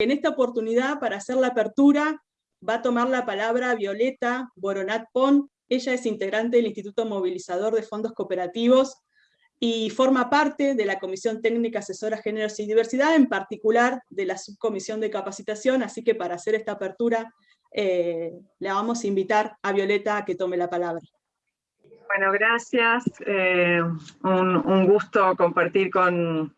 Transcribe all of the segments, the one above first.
En esta oportunidad, para hacer la apertura, va a tomar la palabra Violeta Boronat Pon. Ella es integrante del Instituto Movilizador de Fondos Cooperativos y forma parte de la Comisión Técnica Asesora Géneros y Diversidad, en particular de la Subcomisión de Capacitación, así que para hacer esta apertura eh, le vamos a invitar a Violeta a que tome la palabra. Bueno, gracias. Eh, un, gusto compartir con,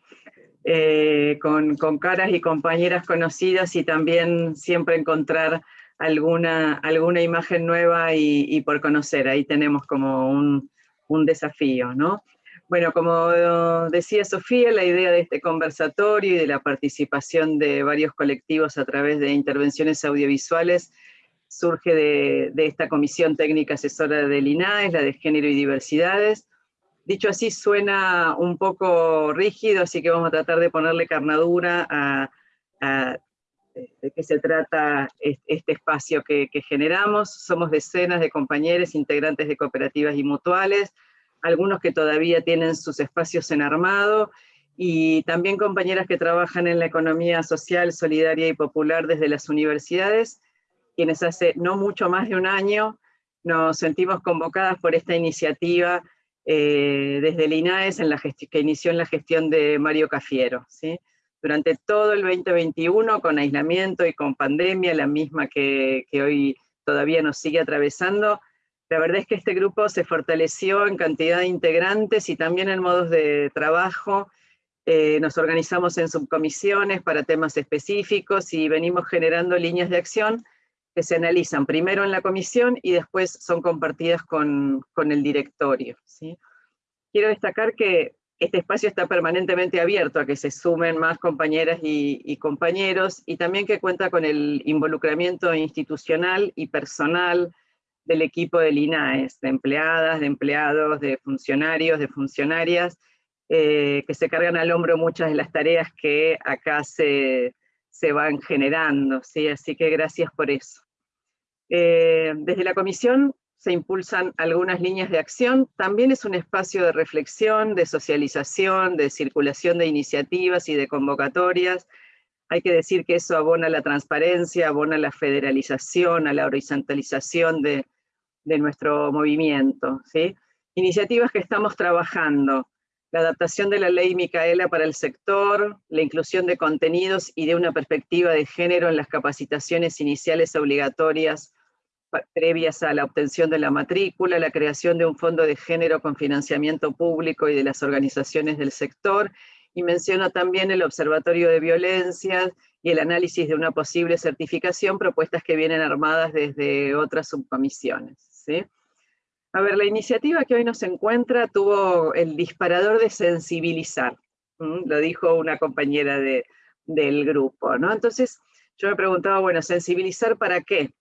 eh, con, caras y compañeras conocidas y también siempre encontrar alguna, alguna imagen nueva y, por conocer. Ahí tenemos como un, un desafío, ¿no? Bueno, como decía Sofía, la idea de este conversatorio y de la participación de varios colectivos a través de intervenciones audiovisuales surge de, esta Comisión Técnica Asesora del INAES, la de Género y Diversidades. Dicho así, suena un poco rígido, así que vamos a tratar de ponerle carnadura a, de qué se trata este espacio que, que generamos. Somos decenas de compañeros integrantes de cooperativas y mutuales, algunos que todavía tienen sus espacios en armado, y también compañeras que trabajan en la economía social, solidaria y popular desde las universidades, quienes hace no mucho más de un año nos sentimos convocadas por esta iniciativa eh, desde el INAES en la que inició en la gestión de Mario Cafiero. Durante todo el 2021, con aislamiento y con pandemia, la misma que, que hoy todavía nos sigue atravesando, la verdad es que este grupo se fortaleció en cantidad de integrantes y también en modos de trabajo. Eh, nos organizamos en subcomisiones para temas específicos y venimos generando líneas de acción que se analizan primero en la comisión y después son compartidas con, con el directorio. Quiero destacar que este espacio está permanentemente abierto a que se sumen más compañeras y, y, compañeros y también que cuenta con el involucramiento institucional y personal del equipo del INAES, de empleadas, de empleados, de funcionarios, de funcionarias, eh, que se cargan al hombro muchas de las tareas que acá se, se van generando, ¿sí? así que gracias por eso. Eh, desde la comisión se impulsan algunas líneas de acción, también es un espacio de reflexión, de socialización, de circulación de iniciativas y de convocatorias, hay que decir que eso abona la transparencia, abona la federalización, a la horizontalización de, nuestro movimiento. ¿sí? Iniciativas que estamos trabajando, la adaptación de la ley Micaela para el sector, la inclusión de contenidos y de una perspectiva de género en las capacitaciones iniciales obligatorias previas a la obtención de la matrícula, la creación de un fondo de género con financiamiento público y de las organizaciones del sector, y menciona también el Observatorio de Violencias y el análisis de una posible certificación, propuestas que vienen armadas desde otras subcomisiones. ¿sí? A ver, la iniciativa que hoy nos encuentra tuvo el disparador de sensibilizar, lo dijo una compañera de, del grupo, ¿no? Entonces yo me preguntaba, bueno, ¿sensibilizar para qué?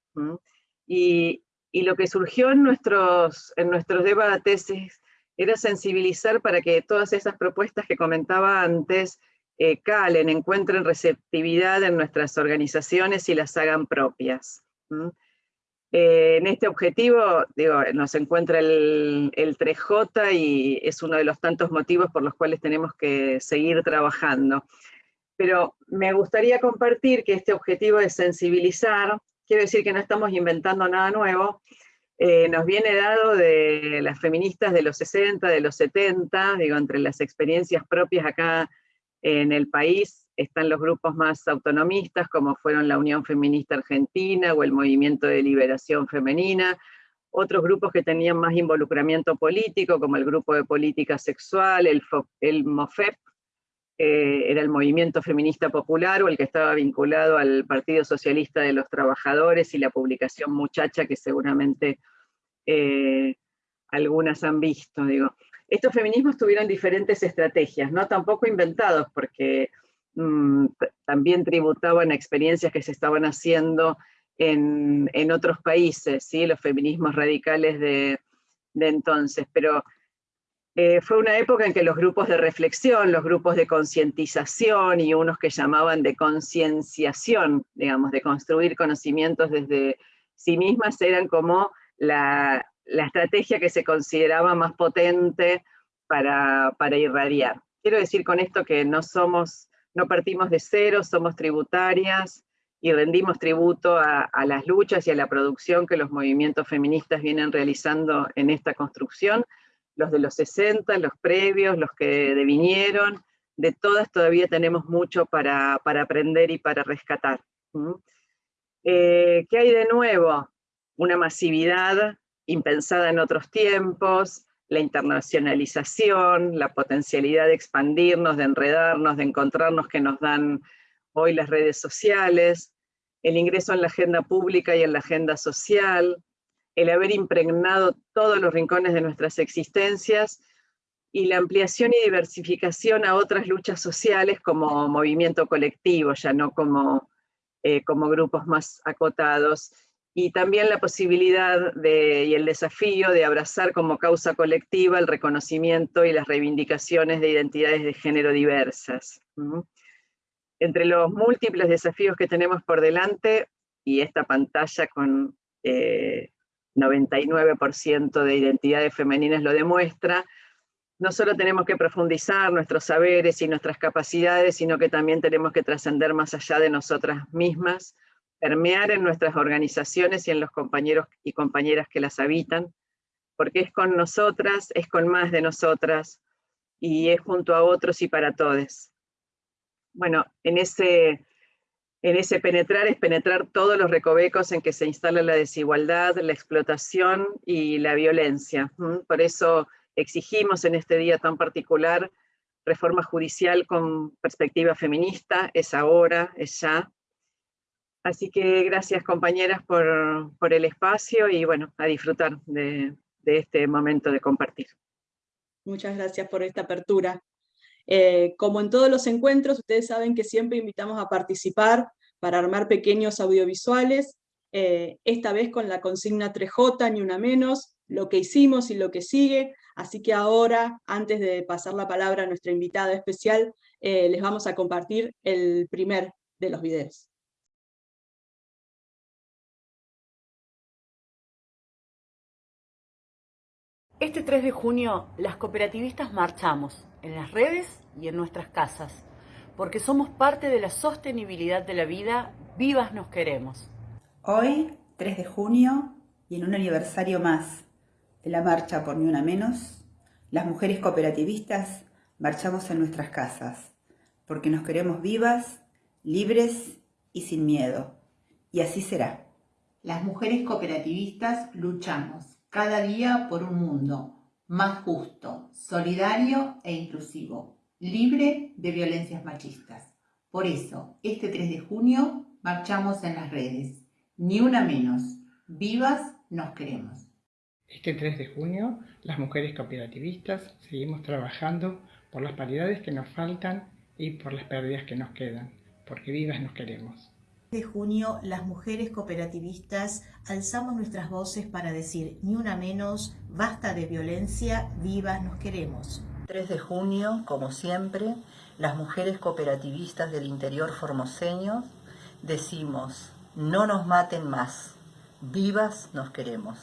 Y, y, lo que surgió en nuestros, en nuestros debates es era sensibilizar para que todas esas propuestas que comentaba antes eh, calen, encuentren receptividad en nuestras organizaciones y las hagan propias. Eh, en este objetivo, digo, nos encuentra el, el 3J y es uno de los tantos motivos por los cuales tenemos que seguir trabajando. Pero me gustaría compartir que este objetivo de sensibilizar, quiero decir que no estamos inventando nada nuevo, eh, nos viene dado de las feministas de los 60, de los 70, digo, entre las experiencias propias acá en el país están los grupos más autonomistas, como fueron la Unión Feminista Argentina o el Movimiento de Liberación Femenina, otros grupos que tenían más involucramiento político, como el Grupo de Política Sexual, el, MOFEP, era el Movimiento Feminista Popular, o el que estaba vinculado al Partido Socialista de los Trabajadores y la publicación Muchacha, que seguramente eh, algunas han visto, digo. Estos feminismos tuvieron diferentes estrategias, no tampoco inventados, porque mm, también tributaban experiencias que se estaban haciendo en, otros países, ¿sí? los feminismos radicales de, entonces, pero eh, fue una época en que los grupos de reflexión, los grupos de concientización y unos que llamaban de concienciación, digamos, de construir conocimientos desde sí mismas, eran como la, estrategia que se consideraba más potente para, irradiar. Quiero decir con esto que no somos no partimos de cero, somos tributarias y rendimos tributo a, las luchas y a la producción que los movimientos feministas vienen realizando en esta construcción, los de los 60, los previos, los que devinieron, de todas todavía tenemos mucho para, aprender y para rescatar. Eh, ¿Qué hay de nuevo? Una masividad impensada en otros tiempos, la internacionalización, la potencialidad de expandirnos, de enredarnos, de encontrarnos que nos dan hoy las redes sociales, el ingreso en la agenda pública y en la agenda social, el haber impregnado todos los rincones de nuestras existencias y la ampliación y diversificación a otras luchas sociales como movimiento colectivo, ya no como, eh, como grupos más acotados y también la posibilidad de, y el desafío de abrazar como causa colectiva el reconocimiento y las reivindicaciones de identidades de género diversas. Entre los múltiples desafíos que tenemos por delante, y esta pantalla con 99% eh, de identidades femeninas lo demuestra, no solo tenemos que profundizar nuestros saberes y nuestras capacidades, sino que también tenemos que trascender más allá de nosotras mismas, permear en nuestras organizaciones y en los compañeros y compañeras que las habitan, porque es con nosotras, es con más de nosotras, y es junto a otros y para todos. Bueno, en ese, en ese penetrar es penetrar todos los recovecos en que se instala la desigualdad, la explotación y la violencia. Por eso exigimos en este día tan particular reforma judicial con perspectiva feminista, es ahora, es ya, Así que gracias compañeras por, el espacio y bueno, a disfrutar de, este momento de compartir. Muchas gracias por esta apertura. Eh, como en todos los encuentros, ustedes saben que siempre invitamos a participar para armar pequeños audiovisuales, eh, esta vez con la consigna 3J, ni una menos, lo que hicimos y lo que sigue, así que ahora, antes de pasar la palabra a nuestra invitada especial, eh, les vamos a compartir el primer de los videos. Este 3 de junio las cooperativistas marchamos en las redes y en nuestras casas, porque somos parte de la sostenibilidad de la vida, vivas nos queremos. Hoy, 3 de junio, y en un aniversario más de la marcha por Ni Una Menos, las mujeres cooperativistas marchamos en nuestras casas, porque nos queremos vivas, libres y sin miedo. Y así será. Las mujeres cooperativistas luchamos cada día por un mundo más justo, solidario e inclusivo, libre de violencias machistas. Por eso, este 3 de junio marchamos en las redes. Ni una menos. Vivas nos queremos. Este 3 de junio, las mujeres cooperativistas seguimos trabajando por las paridades que nos faltan y por las pérdidas que nos quedan, porque vivas nos queremos de junio, las mujeres cooperativistas alzamos nuestras voces para decir ni una menos, basta de violencia, vivas nos queremos. 3 de junio, como siempre, las mujeres cooperativistas del interior formoseño decimos, no nos maten más, vivas nos queremos.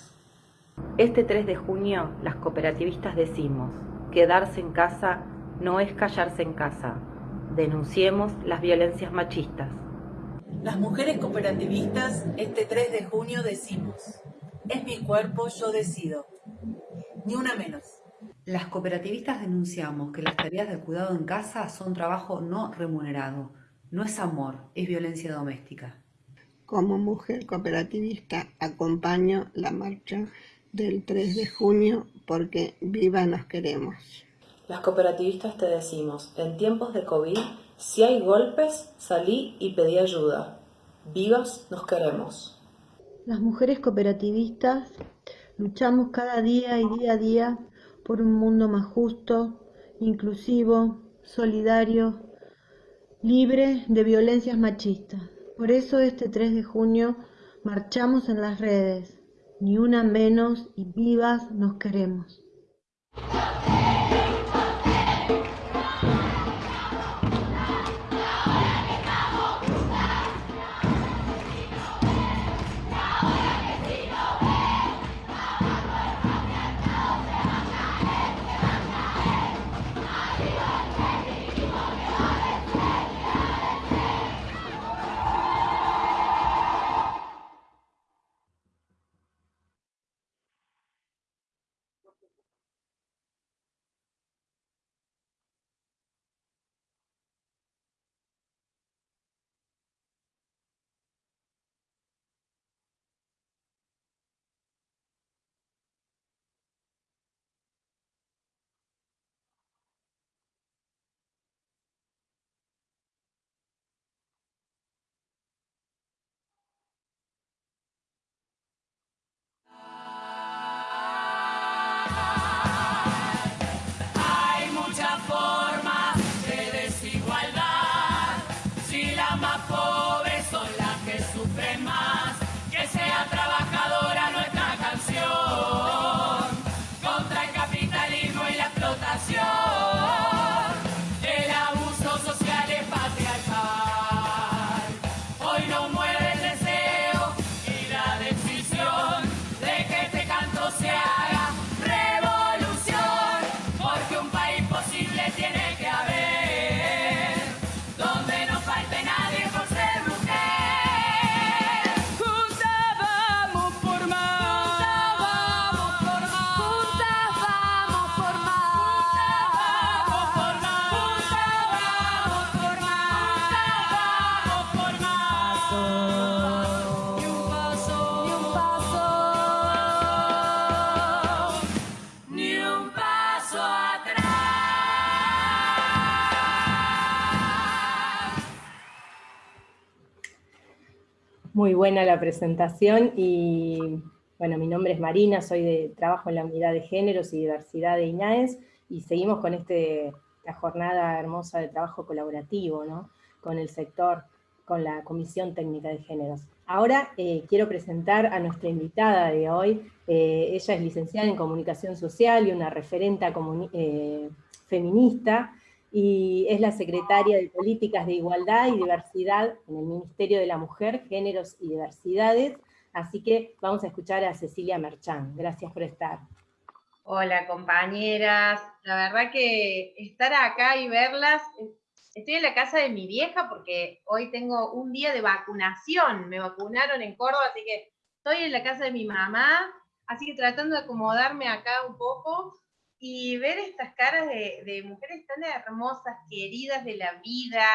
Este 3 de junio, las cooperativistas decimos, quedarse en casa no es callarse en casa, denunciemos las violencias machistas. Las mujeres cooperativistas este 3 de junio decimos, es mi cuerpo, yo decido. Ni una menos. Las cooperativistas denunciamos que las tareas de cuidado en casa son trabajo no remunerado. No es amor, es violencia doméstica. Como mujer cooperativista acompaño la marcha del 3 de junio porque viva nos queremos. Las cooperativistas te decimos, en tiempos de COVID si hay golpes, salí y pedí ayuda. Vivas nos queremos. Las mujeres cooperativistas luchamos cada día y día a día por un mundo más justo, inclusivo, solidario, libre de violencias machistas. Por eso este 3 de junio marchamos en las redes. Ni una menos y vivas nos queremos. Buena la presentación y bueno, mi nombre es Marina, soy de trabajo en la unidad de géneros y diversidad de INAES y seguimos con este, esta jornada hermosa de trabajo colaborativo, ¿no? Con el sector, con la Comisión Técnica de Géneros. Ahora eh, quiero presentar a nuestra invitada de hoy. Eh, ella es licenciada en Comunicación Social y una referenta eh, feminista, y es la secretaria de Políticas de Igualdad y Diversidad en el Ministerio de la Mujer, Géneros y Diversidades, así que vamos a escuchar a Cecilia Merchán. Gracias por estar. Hola compañeras, la verdad que estar acá y verlas, estoy en la casa de mi vieja porque hoy tengo un día de vacunación, me vacunaron en Córdoba, así que estoy en la casa de mi mamá, así que tratando de acomodarme acá un poco, y ver estas caras de, mujeres tan hermosas, queridas de la vida,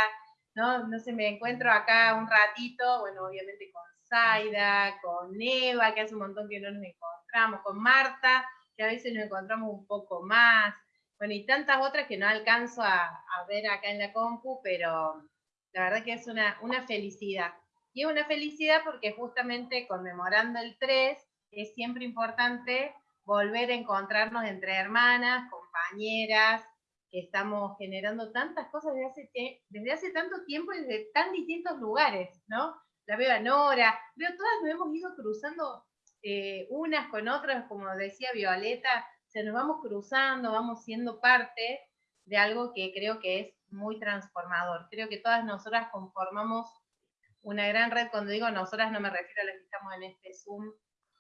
¿no? No sé, me encuentro acá un ratito, bueno, obviamente con Zaida, con Eva, que hace un montón que no nos encontramos, con Marta, que a veces nos encontramos un poco más, bueno, y tantas otras que no alcanzo a, ver acá en la compu, pero la verdad que es una, una felicidad. Y es una felicidad porque justamente conmemorando el 3, es siempre importante volver a encontrarnos entre hermanas, compañeras, que estamos generando tantas cosas desde hace, tanto tiempo y desde tan distintos lugares, ¿no? La veo a Nora, veo todas nos hemos ido cruzando eh, unas con otras, como decía Violeta, se nos vamos cruzando, vamos siendo parte de algo que creo que es muy transformador. Creo que todas nosotras conformamos una gran red, cuando digo nosotras no me refiero a las que estamos en este Zoom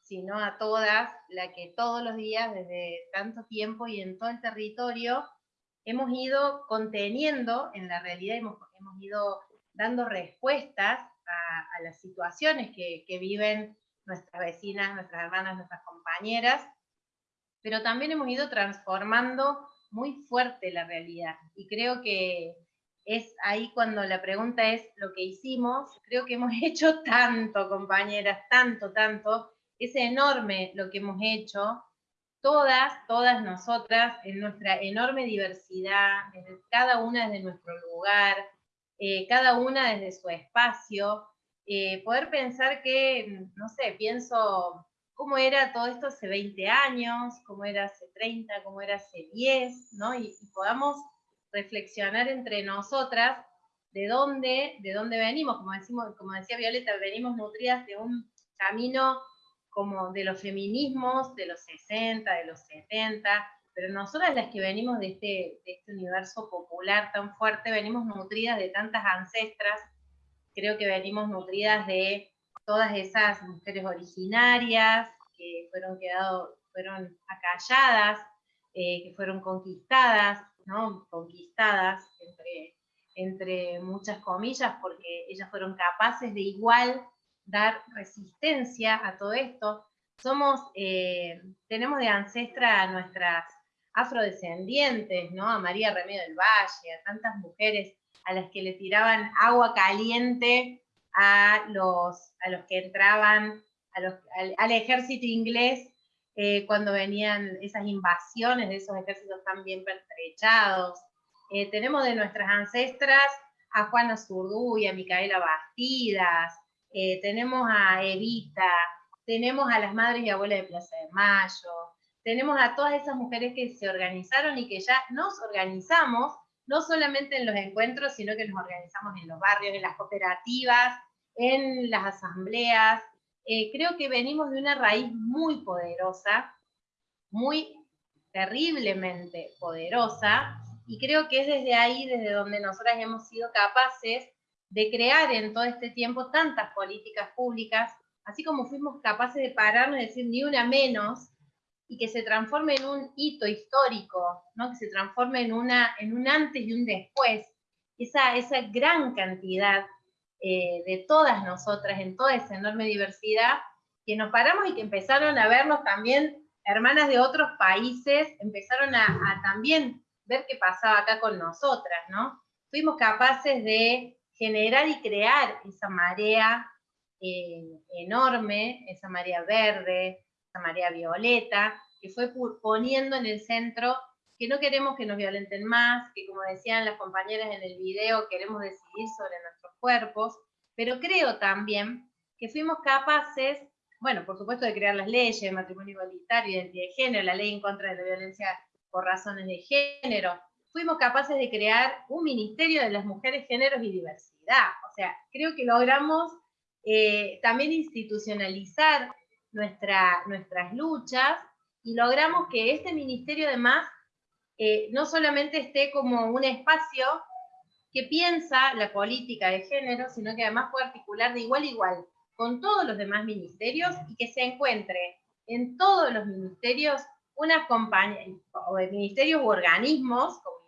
sino a todas, la que todos los días, desde tanto tiempo y en todo el territorio, hemos ido conteniendo, en la realidad hemos, ido dando respuestas a, las situaciones que, que, viven nuestras vecinas, nuestras hermanas, nuestras compañeras, pero también hemos ido transformando muy fuerte la realidad. Y creo que es ahí cuando la pregunta es lo que hicimos, creo que hemos hecho tanto, compañeras, tanto, tanto, es enorme lo que hemos hecho, todas, todas nosotras, en nuestra enorme diversidad, cada una desde nuestro lugar, eh, cada una desde su espacio, eh, poder pensar que, no sé, pienso cómo era todo esto hace 20 años, cómo era hace 30, cómo era hace 10, ¿no? Y, podamos reflexionar entre nosotras de dónde, de dónde venimos, como decía Violeta, venimos nutridas de un camino como de los feminismos de los 60, de los 70, pero nosotras las que venimos de este, de este universo popular tan fuerte, venimos nutridas de tantas ancestras, creo que venimos nutridas de todas esas mujeres originarias que fueron, quedado, fueron acalladas, eh, que fueron conquistadas, ¿no? conquistadas entre, entre muchas comillas, porque ellas fueron capaces de igual dar resistencia a todo esto. Somos, eh, tenemos de ancestra a nuestras afrodescendientes, ¿no? A María Remedio del Valle, a tantas mujeres a las que le tiraban agua caliente a los, a los que entraban al, ejército inglés eh, cuando venían esas invasiones de esos ejércitos tan bien pertrechados. Eh, tenemos de nuestras ancestras a Juana Zurduy, a Micaela Bastidas, eh, tenemos a Evita, tenemos a las madres y abuelas de Plaza de Mayo, tenemos a todas esas mujeres que se organizaron y que ya nos organizamos, no solamente en los encuentros, sino que nos organizamos en los barrios, en las cooperativas, en las asambleas. Eh, creo que venimos de una raíz muy poderosa, muy terriblemente poderosa, y creo que es desde ahí, desde donde nosotras hemos sido capaces de crear en todo este tiempo tantas políticas públicas, así como fuimos capaces de pararnos y decir ni una menos, y que se transforme en un hito histórico, ¿no? que se transforme en, una, en un antes y un después, esa, esa gran cantidad eh, de todas nosotras, en toda esa enorme diversidad, que nos paramos y que empezaron a vernos también hermanas de otros países, empezaron a, también ver qué pasaba acá con nosotras, ¿no? Fuimos capaces de generar y crear esa marea eh, enorme, esa marea verde, esa marea violeta, que fue poniendo en el centro que no queremos que nos violenten más, que como decían las compañeras en el video, queremos decidir sobre nuestros cuerpos, pero creo también que fuimos capaces, bueno, por supuesto de crear las leyes de matrimonio igualitario, identidad de género, la ley en contra de la violencia por razones de género, fuimos capaces de crear un ministerio de las mujeres, géneros y diversidad. O sea, creo que logramos eh, también institucionalizar nuestra, nuestras luchas y logramos que este ministerio además eh, no solamente esté como un espacio que piensa la política de género, sino que además puede articular de igual a igual con todos los demás ministerios y que se encuentre en todos los ministerios una compañía, o de ministerios u organismos, como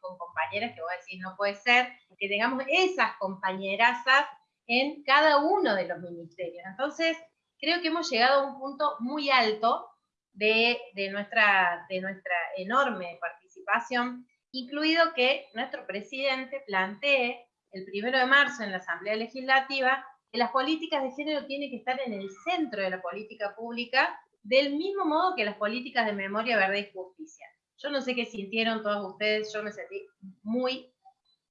Con compañeras que voy a decir no puede ser, que tengamos esas compañerazas en cada uno de los ministerios. Entonces, creo que hemos llegado a un punto muy alto de, nuestra, de nuestra enorme participación, incluido que nuestro presidente plantee el primero de marzo en la Asamblea Legislativa que las políticas de género tienen que estar en el centro de la política pública, del mismo modo que las políticas de memoria, verdad y justicia. Yo no sé qué sintieron todos ustedes, yo me sentí muy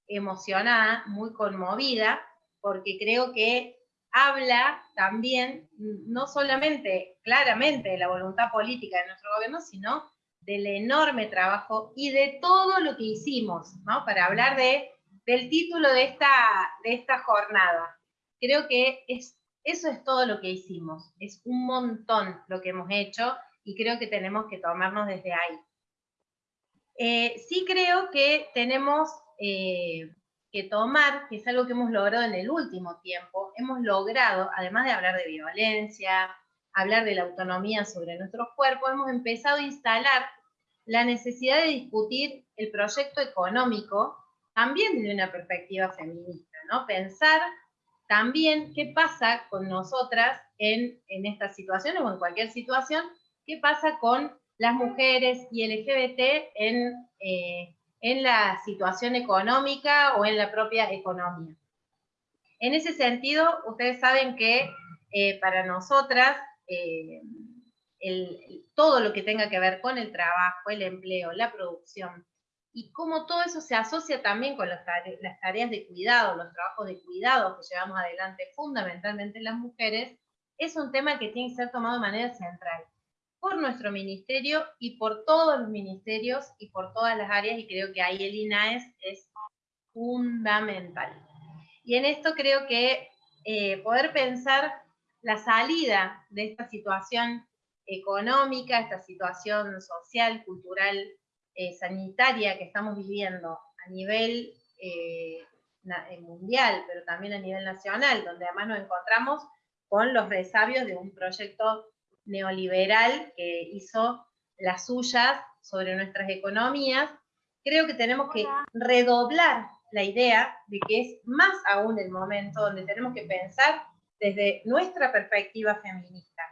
emocionada, muy conmovida, porque creo que habla también, no solamente claramente de la voluntad política de nuestro gobierno, sino del enorme trabajo y de todo lo que hicimos, ¿no? Para hablar de, del título de esta, de esta jornada. Creo que es, eso es todo lo que hicimos, es un montón lo que hemos hecho y creo que tenemos que tomarnos desde ahí. Eh, sí creo que tenemos eh, que tomar, que es algo que hemos logrado en el último tiempo, hemos logrado, además de hablar de violencia, hablar de la autonomía sobre nuestros cuerpos, hemos empezado a instalar la necesidad de discutir el proyecto económico también desde una perspectiva feminista, ¿no? Pensar también qué pasa con nosotras en, en estas situaciones o en cualquier situación, qué pasa con las mujeres y LGBT en, eh, en la situación económica o en la propia economía. En ese sentido, ustedes saben que eh, para nosotras eh, todo lo que tenga que ver con el trabajo, el empleo, la producción, y cómo todo eso se asocia también con las tareas de cuidado, los trabajos de cuidado que llevamos adelante fundamentalmente las mujeres, es un tema que tiene que ser tomado de manera central por nuestro ministerio y por todos los ministerios y por todas las áreas, y creo que ahí el INAES es fundamental. Y en esto creo que eh, poder pensar la salida de esta situación económica, esta situación social, cultural, eh, sanitaria que estamos viviendo a nivel eh, mundial, pero también a nivel nacional, donde además nos encontramos con los resabios de un proyecto neoliberal que hizo las suyas sobre nuestras economías, creo que tenemos que redoblar la idea de que es más aún el momento donde tenemos que pensar desde nuestra perspectiva feminista,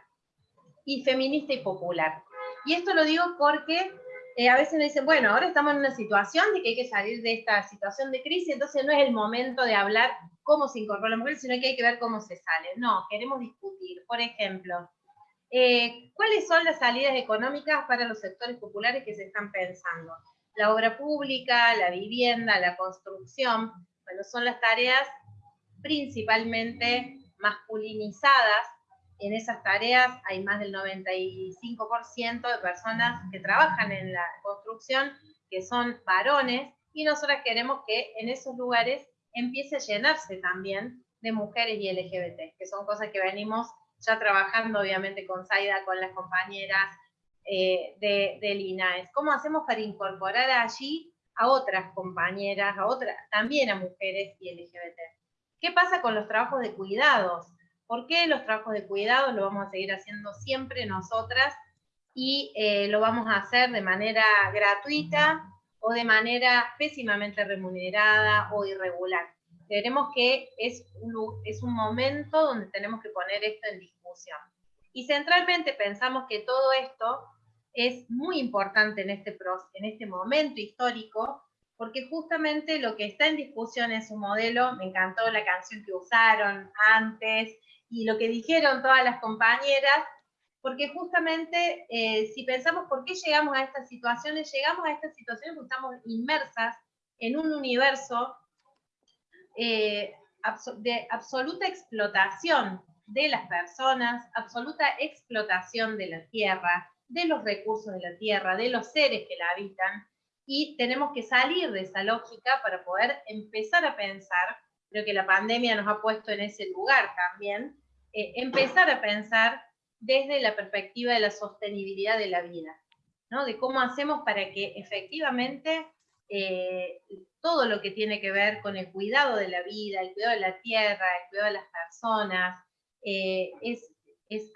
y feminista y popular. Y esto lo digo porque eh, a veces me dicen, bueno, ahora estamos en una situación de que hay que salir de esta situación de crisis, entonces no es el momento de hablar cómo se incorpora la mujer, sino que hay que ver cómo se sale. No, queremos discutir, por ejemplo, eh, ¿Cuáles son las salidas económicas para los sectores populares que se están pensando? La obra pública, la vivienda, la construcción, bueno, son las tareas principalmente masculinizadas. En esas tareas hay más del 95% de personas que trabajan en la construcción que son varones y nosotros queremos que en esos lugares empiece a llenarse también de mujeres y LGBT, que son cosas que venimos ya trabajando obviamente con Zaida, con las compañeras eh, de, del INAES. ¿Cómo hacemos para incorporar allí a otras compañeras, a otras, también a mujeres y LGBT? ¿Qué pasa con los trabajos de cuidados? ¿Por qué los trabajos de cuidados lo vamos a seguir haciendo siempre nosotras y eh, lo vamos a hacer de manera gratuita o de manera pésimamente remunerada o irregular? Creemos que es un, es un momento donde tenemos que poner esto en discusión. Y centralmente pensamos que todo esto es muy importante en este, en este momento histórico, porque justamente lo que está en discusión es un modelo, me encantó la canción que usaron antes, y lo que dijeron todas las compañeras, porque justamente eh, si pensamos por qué llegamos a estas situaciones, llegamos a estas situaciones porque estamos inmersas en un universo eh, de absoluta explotación de las personas, absoluta explotación de la tierra, de los recursos de la tierra, de los seres que la habitan, y tenemos que salir de esa lógica para poder empezar a pensar, creo que la pandemia nos ha puesto en ese lugar también, eh, empezar a pensar desde la perspectiva de la sostenibilidad de la vida, ¿no? de cómo hacemos para que efectivamente eh, todo lo que tiene que ver con el cuidado de la vida, el cuidado de la tierra, el cuidado de las personas, eh, es,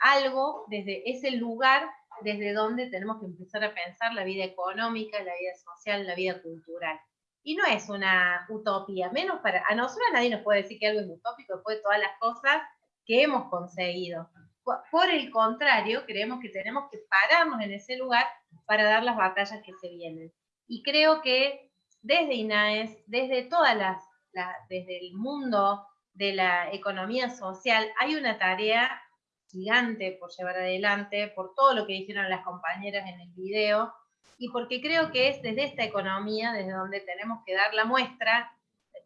algo desde ese lugar desde donde tenemos que empezar a pensar la vida económica, la vida social, la vida cultural. Y no es una utopía, menos para, a nosotros nadie nos puede decir que algo es utópico después de todas las cosas que hemos conseguido. Por el contrario, creemos que tenemos que pararnos en ese lugar para dar las batallas que se vienen. Y creo que desde INAES, desde todas las, desde el mundo de la economía social, hay una tarea gigante por llevar adelante, por todo lo que dijeron las compañeras en el video, y porque creo que es desde esta economía desde donde tenemos que dar la muestra,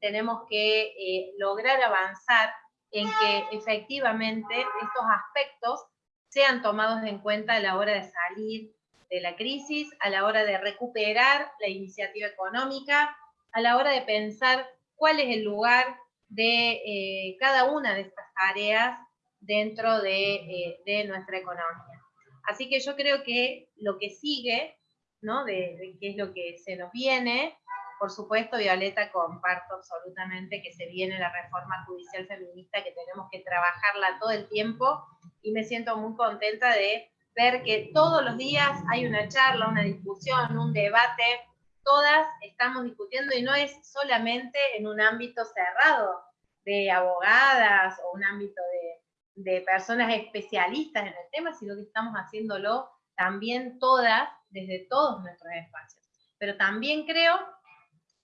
tenemos que eh, lograr avanzar en que efectivamente estos aspectos sean tomados en cuenta a la hora de salir de la crisis, a la hora de recuperar la iniciativa económica, a la hora de pensar cuál es el lugar de eh, cada una de estas áreas dentro eh, de, nuestra economía. Así que yo creo que lo que sigue, ¿no? de, de qué es lo que se nos viene, por supuesto, Violeta, comparto absolutamente que se viene la reforma judicial feminista, que tenemos que trabajarla todo el tiempo, y me siento muy contenta de ver que todos los días hay una charla, una discusión, un debate, todas estamos discutiendo y no es solamente en un ámbito cerrado de abogadas o un ámbito de, de personas especialistas en el tema, sino que estamos haciéndolo también todas desde todos nuestros espacios. Pero también creo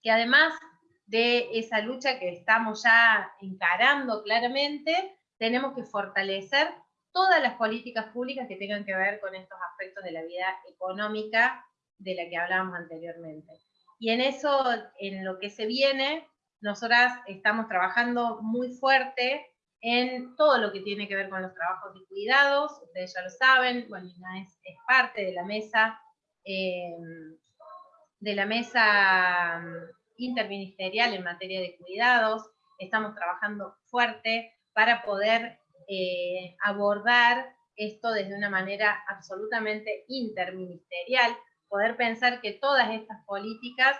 que además de esa lucha que estamos ya encarando claramente, tenemos que fortalecer todas las políticas públicas que tengan que ver con estos aspectos de la vida económica de la que hablábamos anteriormente. Y en eso, en lo que se viene, nosotras estamos trabajando muy fuerte en todo lo que tiene que ver con los trabajos de cuidados, ustedes ya lo saben, bueno, es, parte de la mesa, eh, de la mesa mm, interministerial en materia de cuidados, estamos trabajando fuerte para poder eh, abordar esto desde una manera absolutamente interministerial, poder pensar que todas estas políticas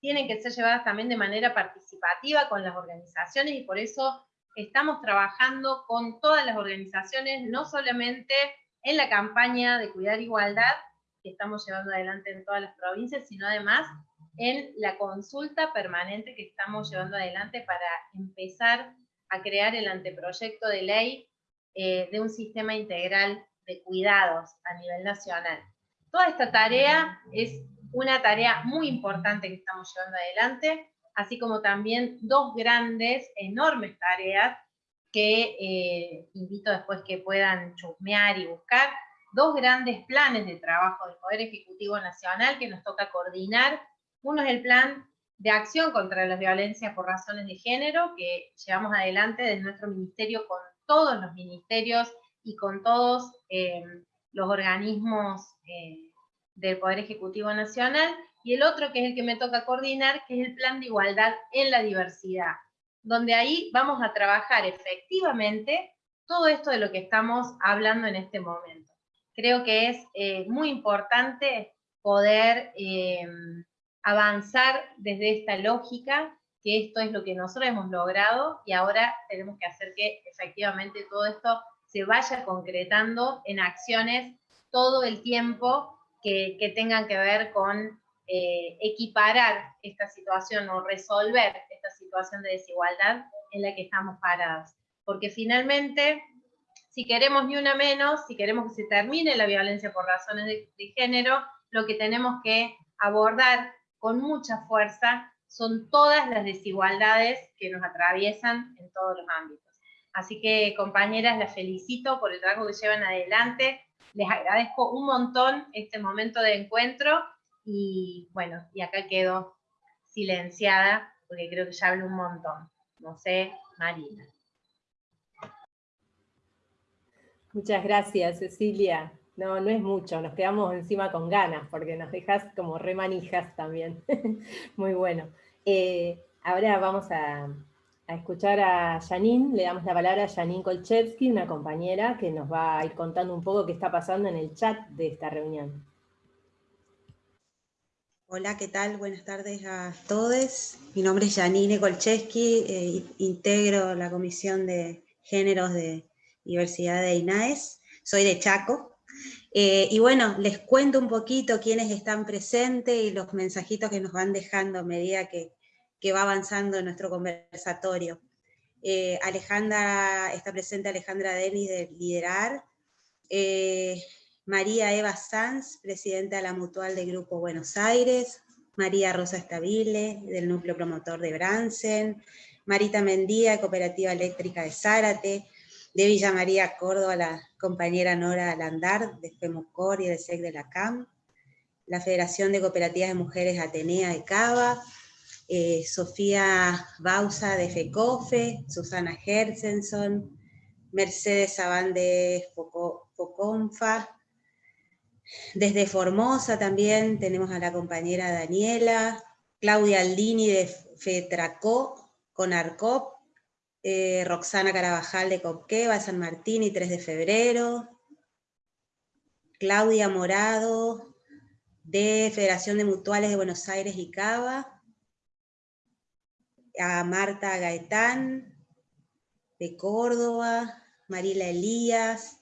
tienen que ser llevadas también de manera participativa con las organizaciones y por eso estamos trabajando con todas las organizaciones, no solamente en la campaña de Cuidar Igualdad, que estamos llevando adelante en todas las provincias, sino además en la consulta permanente que estamos llevando adelante para empezar a crear el anteproyecto de ley eh, de un sistema integral de cuidados a nivel nacional. Toda esta tarea es una tarea muy importante que estamos llevando adelante, así como también dos grandes, enormes tareas que eh, invito después que puedan chusmear y buscar, dos grandes planes de trabajo del Poder Ejecutivo Nacional que nos toca coordinar. Uno es el plan de acción contra la violencia por razones de género, que llevamos adelante desde nuestro ministerio con todos los ministerios y con todos eh, los organismos eh, del Poder Ejecutivo Nacional, y el otro que es el que me toca coordinar, que es el Plan de Igualdad en la Diversidad, donde ahí vamos a trabajar efectivamente todo esto de lo que estamos hablando en este momento. Creo que es eh, muy importante poder avanzar desde esta lógica que esto es lo que nosotros hemos logrado y ahora tenemos que hacer que efectivamente todo esto se vaya concretando en acciones todo el tiempo que, tengan que ver con eh, equiparar esta situación o resolver esta situación de desigualdad en la que estamos paradas. Porque finalmente, si queremos ni una menos, si queremos que se termine la violencia por razones de, de género, lo que tenemos que abordar con mucha fuerza son todas las desigualdades que nos atraviesan en todos los ámbitos. Así que, compañeras, las felicito por el trabajo que llevan adelante. Les agradezco un montón este momento de encuentro y, bueno, y acá quedo silenciada porque creo que ya hablo un montón. No sé, Marina. Muchas gracias, Cecilia. No, no es mucho, nos quedamos encima con ganas, porque nos dejas como remanijas también. Muy bueno. Eh, ahora vamos a, escuchar a Janine, le damos la palabra a Janine Kolchevsky, una compañera que nos va a ir contando un poco qué está pasando en el chat de esta reunión. Hola, ¿qué tal? Buenas tardes a todos. Mi nombre es Janine Kolchevsky, eh, integro la Comisión de Géneros de Diversidad de INAES. Soy de Chaco, eh, y bueno, les cuento un poquito quiénes están presentes y los mensajitos que nos van dejando a medida que, va avanzando nuestro conversatorio. Eh, Alejandra, está presente Alejandra Denis de Liderar, eh, María Eva Sanz, presidenta de la Mutual de Grupo Buenos Aires, María Rosa Estabile, del Núcleo Promotor de Bransen, Marita Mendía, Cooperativa Eléctrica de Zárate, de Villa María Córdoba, la compañera Nora Landar, de FEMOCOR y del SEC de la CAM, la Federación de Cooperativas de Mujeres Atenea de Cava, eh, Sofía Bausa de FECOFE, Susana Herzenson, Mercedes Sabán de desde Formosa también tenemos a la compañera Daniela, Claudia Aldini de FETRACO, con ARCOP, eh, Roxana Carabajal de Copqueva, San Martín y 3 de febrero, Claudia Morado de Federación de Mutuales de Buenos Aires y Cava, a Marta Gaetán de Córdoba, Marila Elías,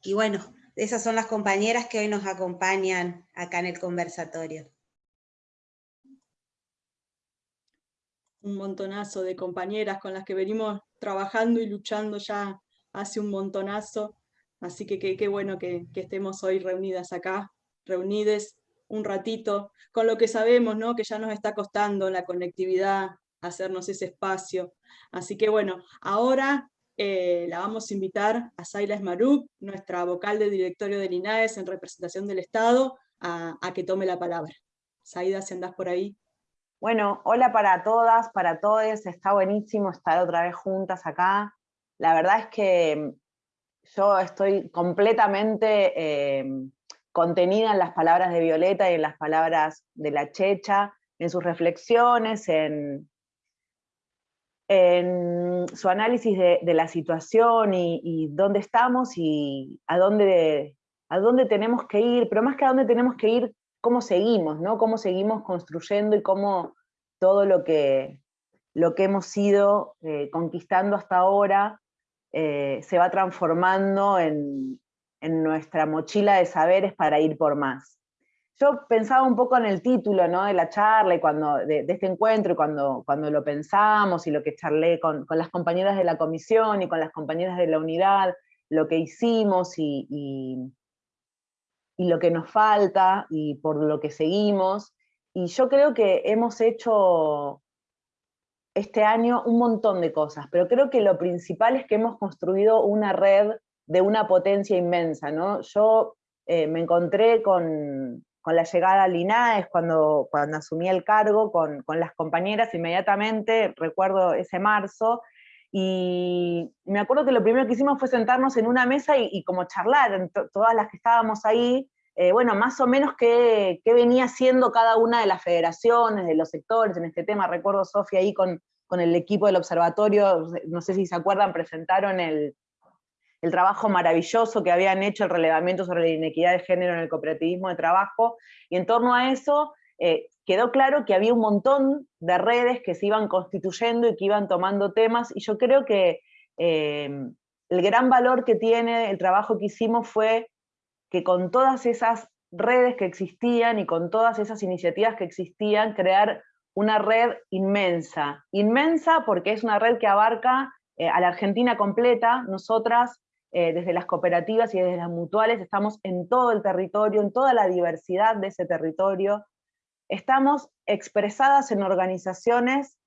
y bueno, esas son las compañeras que hoy nos acompañan acá en el conversatorio. Un montonazo de compañeras con las que venimos trabajando y luchando ya hace un montonazo, así que qué bueno que, estemos hoy reunidas acá, reunides un ratito, con lo que sabemos, ¿no? que ya nos está costando la conectividad, hacernos ese espacio. Así que bueno, ahora eh, la vamos a invitar a Saila Esmaruk, nuestra vocal de directorio del INAES en representación del Estado, a, a que tome la palabra. Saida, si andás por ahí. Bueno, hola para todas, para todos, está buenísimo estar otra vez juntas acá. La verdad es que mm, yo estoy completamente em, contenida en las palabras de Violeta y en las palabras de la Checha, en sus reflexiones, en, su análisis de, la situación y, dónde estamos y a dónde, a dónde tenemos que ir, pero más que a dónde tenemos que ir, cómo seguimos, ¿no? Cómo seguimos construyendo y cómo todo lo que, lo que hemos ido eh, conquistando hasta ahora eh, se va transformando en, nuestra mochila de saberes para ir por más. Yo pensaba un poco en el título ¿no? de la charla y cuando, de, este encuentro, y cuando, cuando lo pensamos y lo que charlé con, las compañeras de la comisión y con las compañeras de la unidad, lo que hicimos y lo que nos falta y por lo que seguimos. Y yo creo que hemos hecho este año un montón de cosas, pero creo que lo principal es que hemos construido una red de una potencia inmensa. ¿no? Yo eh, me encontré con, con, la llegada a Linaes, cuando, cuando asumí el cargo, con, con las compañeras inmediatamente, recuerdo ese marzo, y me acuerdo que lo primero que hicimos fue sentarnos en una mesa y, como charlar, todas las que estábamos ahí, eh, bueno, más o menos qué, venía haciendo cada una de las federaciones, de los sectores en este tema. Recuerdo, Sofía, ahí con, el equipo del observatorio, no sé si se acuerdan, presentaron el, el trabajo maravilloso que habían hecho, el relevamiento sobre la inequidad de género en el cooperativismo de trabajo, y en torno a eso eh, quedó claro que había un montón de redes que se iban constituyendo y que iban tomando temas, y yo creo que eh, el gran valor que tiene el trabajo que hicimos fue que con todas esas redes que existían y con todas esas iniciativas que existían, crear una red inmensa. Inmensa porque es una red que abarca eh, a la Argentina completa. Nosotras, desde las cooperativas y desde las mutuales, estamos en todo el territorio, en toda la diversidad de ese territorio estamos expresadas en organizaciones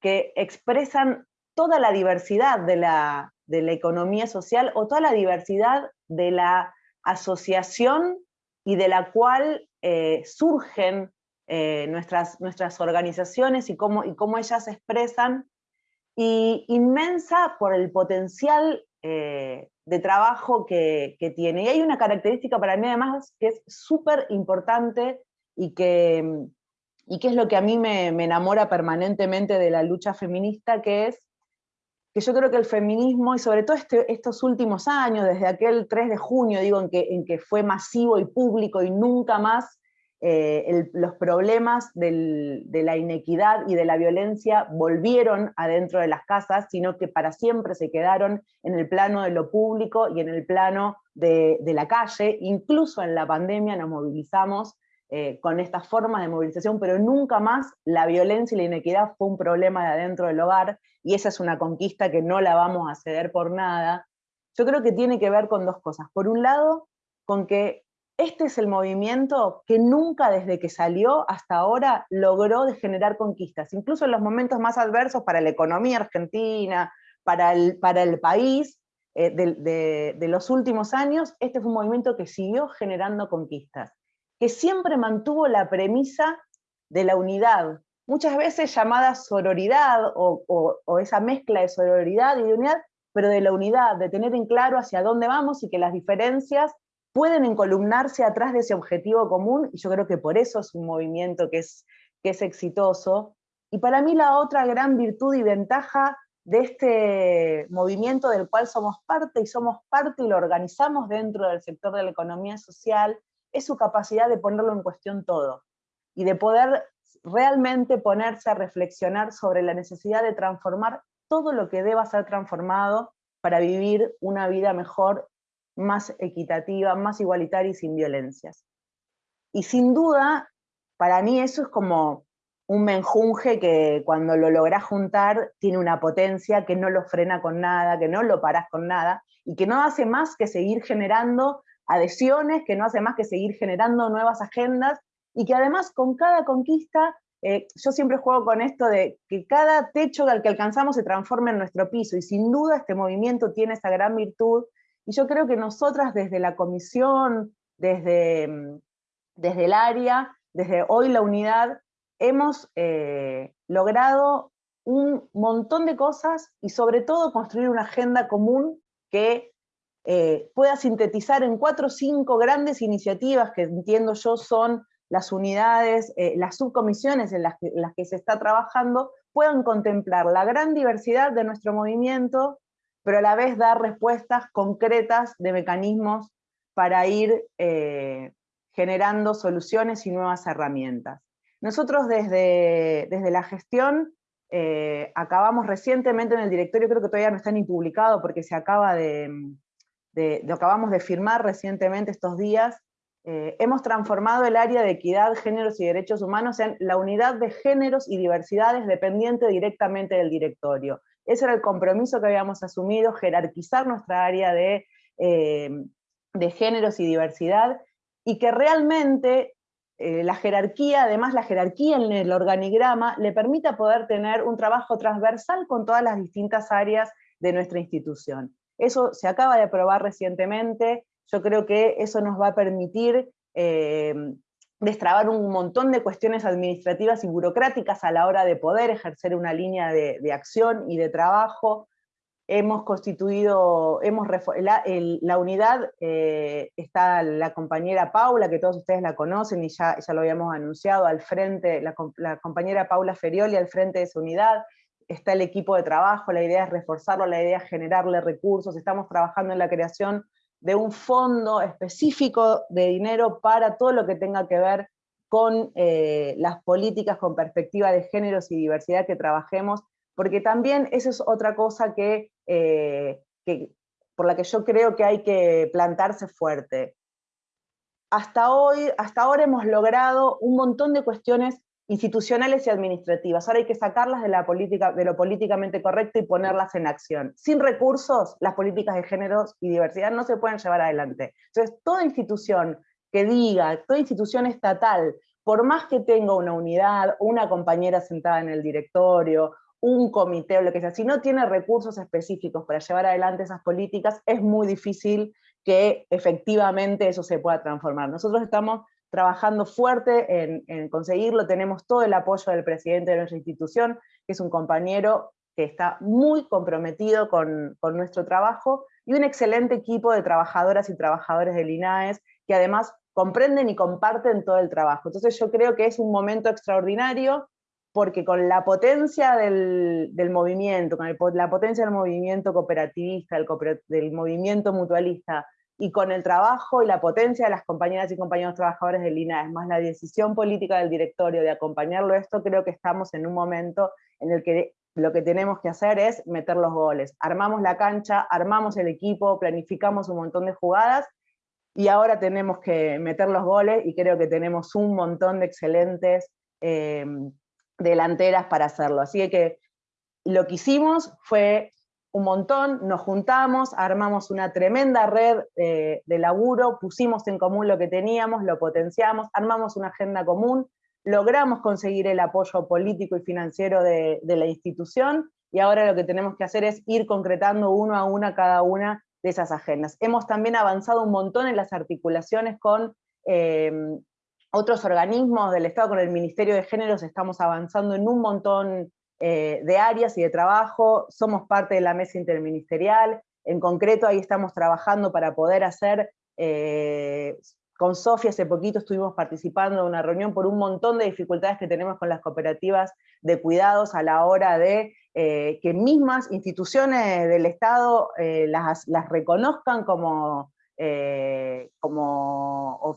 que expresan toda la diversidad de la, economía social o toda la diversidad de la asociación y de la cual eh, surgen eh, nuestras, nuestras organizaciones y cómo, y cómo ellas se expresan, y inmensa por el potencial eh, de trabajo que, que, tiene. Y hay una característica para mí además que es súper importante y que, y que es lo que a mí me, enamora permanentemente de la lucha feminista, que es que yo creo que el feminismo, y sobre todo este, estos últimos años, desde aquel 3 de junio, digo, en que, fue masivo y público y nunca más eh, los problemas de la inequidad y de la violencia volvieron adentro de las casas, sino que para siempre se quedaron en el plano de lo público y en el plano de la calle. Incluso en la pandemia nos movilizamos eh, con estas formas de movilización, pero nunca más la violencia y la inequidad fue un problema de adentro del hogar, y esa es una conquista que no la vamos a ceder por nada. Yo creo que tiene que ver con dos cosas. Por un lado, con que este es el movimiento que nunca desde que salió hasta ahora logró generar conquistas, incluso en los momentos más adversos para la economía argentina, para el, para el país, eh, de los últimos años, este fue un movimiento que siguió generando conquistas que siempre mantuvo la premisa de la unidad, muchas veces llamada sororidad o, esa mezcla de sororidad y de unidad, pero de la unidad, de tener en claro hacia dónde vamos y que las diferencias pueden encolumnarse atrás de ese objetivo común, y yo creo que por eso es un movimiento que es, que es exitoso. Y para mí la otra gran virtud y ventaja de este movimiento del cual somos parte, y somos parte y lo organizamos dentro del sector de la economía social, es su capacidad de ponerlo en cuestión todo y de poder realmente ponerse a reflexionar sobre la necesidad de transformar todo lo que deba ser transformado para vivir una vida mejor, más equitativa, más igualitaria y sin violencias. Y sin duda, para mí eso es como un menjunje que cuando lo lográs juntar tiene una potencia que no lo frena con nada, que no lo parás con nada, y que no hace más que seguir generando adhesiones, que no hace más que seguir generando nuevas agendas y que además con cada conquista, eh, yo siempre juego con esto de que cada techo al que alcanzamos se transforme en nuestro piso y sin duda este movimiento tiene esa gran virtud y yo creo que nosotras desde la comisión, desde, mm, desde el área, desde hoy la unidad, hemos eh, logrado un montón de cosas y sobre todo construir una agenda común que eh, pueda sintetizar en cuatro o cinco grandes iniciativas que entiendo yo son las unidades, eh, las subcomisiones en las, que, se está trabajando, puedan contemplar la gran diversidad de nuestro movimiento, pero a la vez dar respuestas concretas de mecanismos para ir eh, generando soluciones y nuevas herramientas. Nosotros desde, desde la gestión acabamos recientemente en el directorio, creo que todavía no está ni publicado porque se acaba de, lo acabamos de firmar recientemente estos días, eh, hemos transformado el área de equidad, géneros y derechos humanos en la unidad de géneros y diversidades dependiente directamente del directorio. Ese era el compromiso que habíamos asumido, jerarquizar nuestra área de, eh, de géneros y diversidad, y que realmente eh, la jerarquía, además la jerarquía en el organigrama, le permita poder tener un trabajo transversal con todas las distintas áreas de nuestra institución. Eso se acaba de aprobar recientemente, yo creo que eso nos va a permitir eh, destrabar un montón de cuestiones administrativas y burocráticas a la hora de poder ejercer una línea de, acción y de trabajo. Hemos constituido, hemos la, la unidad, eh, está la compañera Paula, que todos ustedes la conocen y ya, ya lo habíamos anunciado, al frente, la, la compañera Paula Ferioli al frente de esa unidad, está el equipo de trabajo, la idea es reforzarlo, la idea es generarle recursos, estamos trabajando en la creación de un fondo específico de dinero para todo lo que tenga que ver con eh, las políticas con perspectiva de géneros y diversidad que trabajemos, porque también eso es otra cosa eh, que, por la que yo creo que hay que plantarse fuerte. Hasta hoy, hasta ahora hemos logrado un montón de cuestiones institucionales y administrativas. Ahora hay que sacarlas de, la política, de lo políticamente correcto y ponerlas en acción. Sin recursos, las políticas de géneros y diversidad no se pueden llevar adelante. Entonces, toda institución que diga, toda institución estatal, por más que tenga una unidad, una compañera sentada en el directorio, un comité o lo que sea, si no tiene recursos específicos para llevar adelante esas políticas, es muy difícil que efectivamente eso se pueda transformar. Nosotros estamos trabajando fuerte en, conseguirlo, tenemos todo el apoyo del presidente de nuestra institución, que es un compañero que está muy comprometido con, nuestro trabajo, y un excelente equipo de trabajadoras y trabajadores del INAES, que además comprenden y comparten todo el trabajo. Entonces yo creo que es un momento extraordinario, porque con la potencia del, movimiento, con la potencia del movimiento cooperativista, del movimiento mutualista, y con el trabajo y la potencia de las compañeras y compañeros trabajadores del INAES, más la decisión política del directorio de acompañarlo esto, creo que estamos en un momento en el que lo que tenemos que hacer es meter los goles. Armamos la cancha, armamos el equipo, planificamos un montón de jugadas, y ahora tenemos que meter los goles, y creo que tenemos un montón de excelentes em, delanteras para hacerlo. Así que lo que hicimos fue un montón, nos juntamos, armamos una tremenda red de laburo, pusimos en común lo que teníamos, lo potenciamos, armamos una agenda común, logramos conseguir el apoyo político y financiero de, la institución, y ahora lo que tenemos que hacer es ir concretando uno a una cada una de esas agendas. Hemos también avanzado un montón en las articulaciones con eh, otros organismos del Estado, con el Ministerio de Géneros estamos avanzando en un montón eh, de áreas y de trabajo, somos parte de la mesa interministerial, en concreto ahí estamos trabajando para poder hacer, eh, con Sofía hace poquito estuvimos participando en una reunión por un montón de dificultades que tenemos con las cooperativas de cuidados a la hora de eh, que mismas instituciones del Estado las reconozcan como eh, como,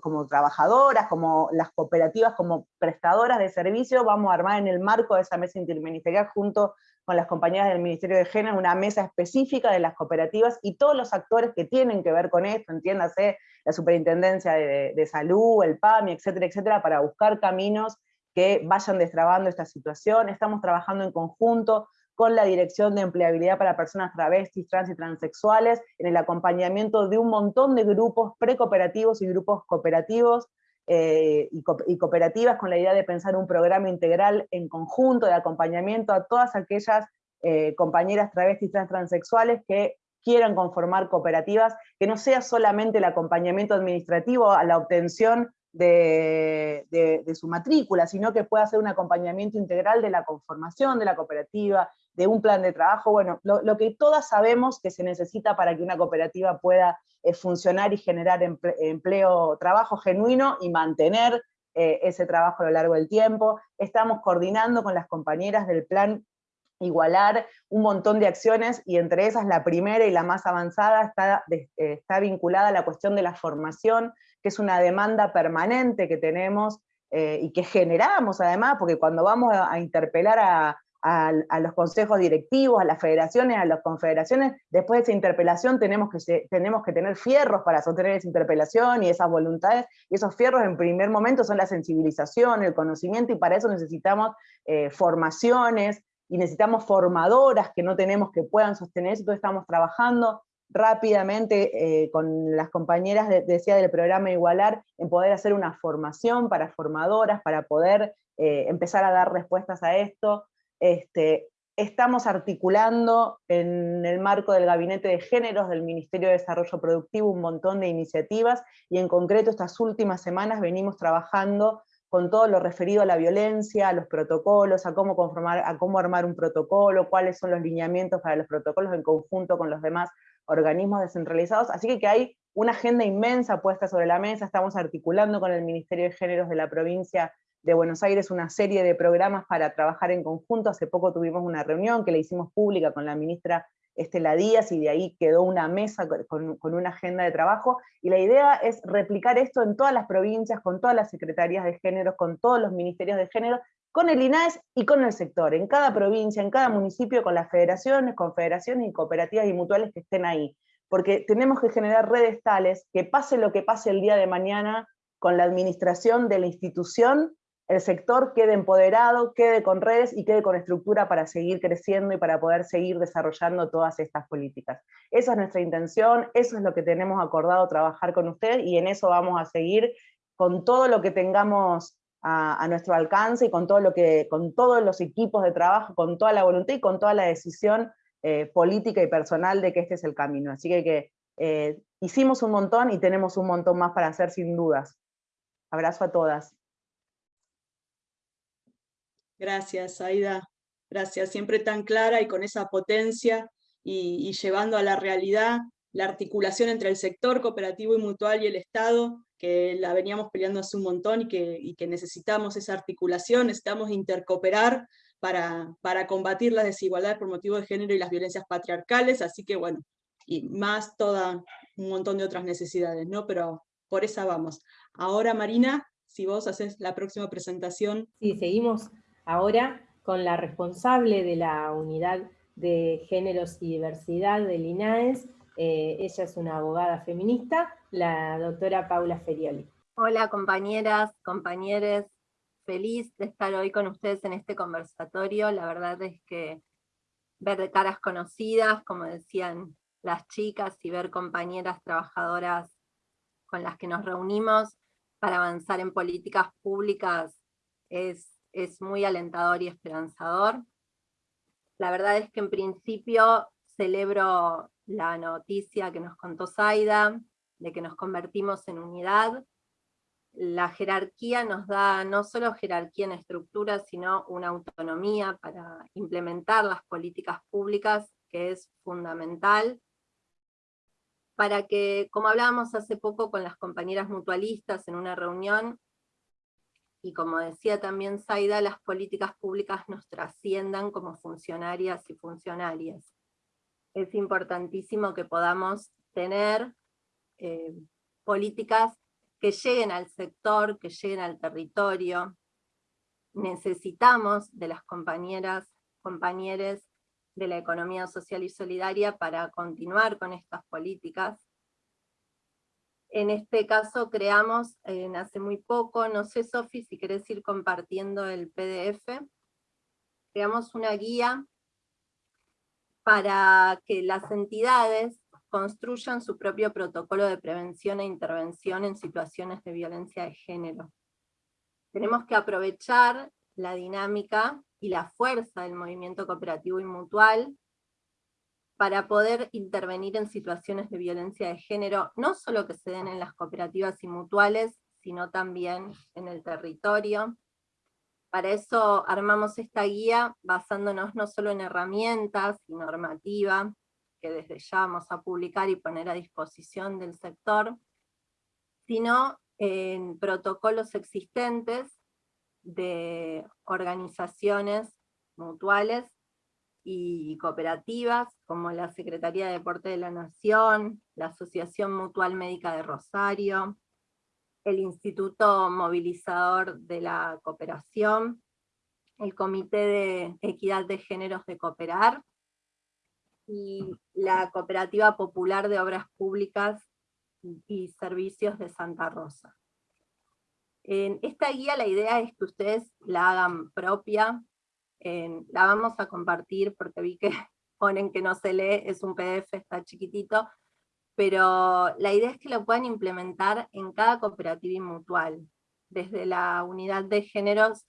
como, trabajadoras, como las cooperativas, como prestadoras de servicio, vamos a armar en el marco de esa mesa interministerial junto con las compañías del Ministerio de Género una mesa específica de las cooperativas y todos los actores que tienen que ver con esto, entiéndase la Superintendencia de, de Salud, el PAMI, etcétera, etcétera, para buscar caminos que vayan destrabando esta situación. Estamos trabajando en conjunto con la Dirección de Empleabilidad para Personas Travestis, Trans y Transexuales, en el acompañamiento de un montón de grupos precooperativos y grupos cooperativos eh, y, cooperativas con la idea de pensar un programa integral en conjunto de acompañamiento a todas aquellas eh, compañeras travestis, trans, transexuales que quieran conformar cooperativas, que no sea solamente el acompañamiento administrativo a la obtención de, su matrícula, sino que pueda ser un acompañamiento integral de la conformación de la cooperativa, de un plan de trabajo, bueno, lo, que todas sabemos que se necesita para que una cooperativa pueda eh, funcionar y generar empleo, trabajo genuino y mantener eh, ese trabajo a lo largo del tiempo. Estamos coordinando con las compañeras del plan igualar un montón de acciones y entre esas la primera y la más avanzada está, eh, está vinculada a la cuestión de la formación, que es una demanda permanente que tenemos y que generamos además, porque cuando vamos a interpelar a, a, los consejos directivos, a las federaciones, a las confederaciones, después de esa interpelación tenemos que, tenemos que tener fierros para sostener esa interpelación y esas voluntades, y esos fierros en primer momento son la sensibilización, el conocimiento, y para eso necesitamos eh, formaciones, y necesitamos formadoras que no tenemos que puedan sostener eso, entonces estamos trabajando rápidamente eh, con las compañeras, decía, del programa Igualar, en poder hacer una formación para formadoras, para poder eh, empezar a dar respuestas a esto, este, estamos articulando en el marco del Gabinete de Géneros del Ministerio de Desarrollo Productivo un montón de iniciativas y en concreto estas últimas semanas venimos trabajando con todo lo referido a la violencia, a los protocolos, a cómo, conformar, a cómo armar un protocolo, cuáles son los lineamientos para los protocolos en conjunto con los demás organismos descentralizados, así que, hay una agenda inmensa puesta sobre la mesa, estamos articulando con el Ministerio de Géneros de la provincia de Buenos Aires una serie de programas para trabajar en conjunto. Hace poco tuvimos una reunión que le hicimos pública con la ministra Estela Díaz, y de ahí quedó una mesa con, una agenda de trabajo, y la idea es replicar esto en todas las provincias, con todas las secretarías de género, con todos los ministerios de género, con el INAES y con el sector, en cada provincia, en cada municipio, con las federaciones, confederaciones y cooperativas y mutuales que estén ahí. Porque tenemos que generar redes tales que pase lo que pase el día de mañana con la administración de la institución, el sector quede empoderado, quede con redes y quede con estructura para seguir creciendo y para poder seguir desarrollando todas estas políticas. Esa es nuestra intención, eso es lo que tenemos acordado trabajar con usted y en eso vamos a seguir con todo lo que tengamos a, nuestro alcance y con, todo lo que, con todos los equipos de trabajo, con toda la voluntad y con toda la decisión eh, política y personal de que este es el camino. Así que, eh, hicimos un montón y tenemos un montón más para hacer sin dudas. Abrazo a todas. Gracias, Aida. Gracias, siempre tan clara y con esa potencia y, y llevando a la realidad la articulación entre el sector cooperativo y mutual y el Estado, que la veníamos peleando hace un montón y que, que necesitamos esa articulación, necesitamos intercooperar para, para combatir las desigualdades por motivo de género y las violencias patriarcales, así que bueno, y más toda un montón de otras necesidades, ¿no? Pero por esa vamos. Ahora Marina, si vos haces la próxima presentación. Sí, seguimos ahora con la responsable de la unidad de géneros y diversidad del INAES, eh, ella es una abogada feminista, la doctora Paula Ferioli. Hola compañeras, compañeros, feliz de estar hoy con ustedes en este conversatorio. La verdad es que ver caras conocidas, como decían las chicas, y ver compañeras trabajadoras con las que nos reunimos para avanzar en políticas públicas es, es muy alentador y esperanzador. La verdad es que en principio celebro la noticia que nos contó Zaida, de que nos convertimos en unidad. La jerarquía nos da no solo jerarquía en estructura, sino una autonomía para implementar las políticas públicas, que es fundamental, para que, como hablábamos hace poco con las compañeras mutualistas en una reunión, y como decía también Zaida, las políticas públicas nos trasciendan como funcionarias y funcionarias es importantísimo que podamos tener eh, políticas que lleguen al sector, que lleguen al territorio. Necesitamos de las compañeras, compañeros de la economía social y solidaria para continuar con estas políticas. En este caso creamos, hace muy poco, no sé Sofi si querés ir compartiendo el PDF, creamos una guía para que las entidades construyan su propio protocolo de prevención e intervención en situaciones de violencia de género. Tenemos que aprovechar la dinámica y la fuerza del movimiento cooperativo y mutual para poder intervenir en situaciones de violencia de género, no solo que se den en las cooperativas y mutuales, sino también en el territorio, para eso armamos esta guía basándonos no solo en herramientas y normativa, que desde ya vamos a publicar y poner a disposición del sector, sino en protocolos existentes de organizaciones mutuales y cooperativas, como la Secretaría de Deporte de la Nación, la Asociación Mutual Médica de Rosario, el Instituto Movilizador de la Cooperación, el Comité de Equidad de Géneros de Cooperar, y la Cooperativa Popular de Obras Públicas y Servicios de Santa Rosa. En esta guía la idea es que ustedes la hagan propia, la vamos a compartir porque vi que ponen que no se lee, es un PDF, está chiquitito, pero la idea es que lo puedan implementar en cada cooperativa y mutual. Desde la unidad de géneros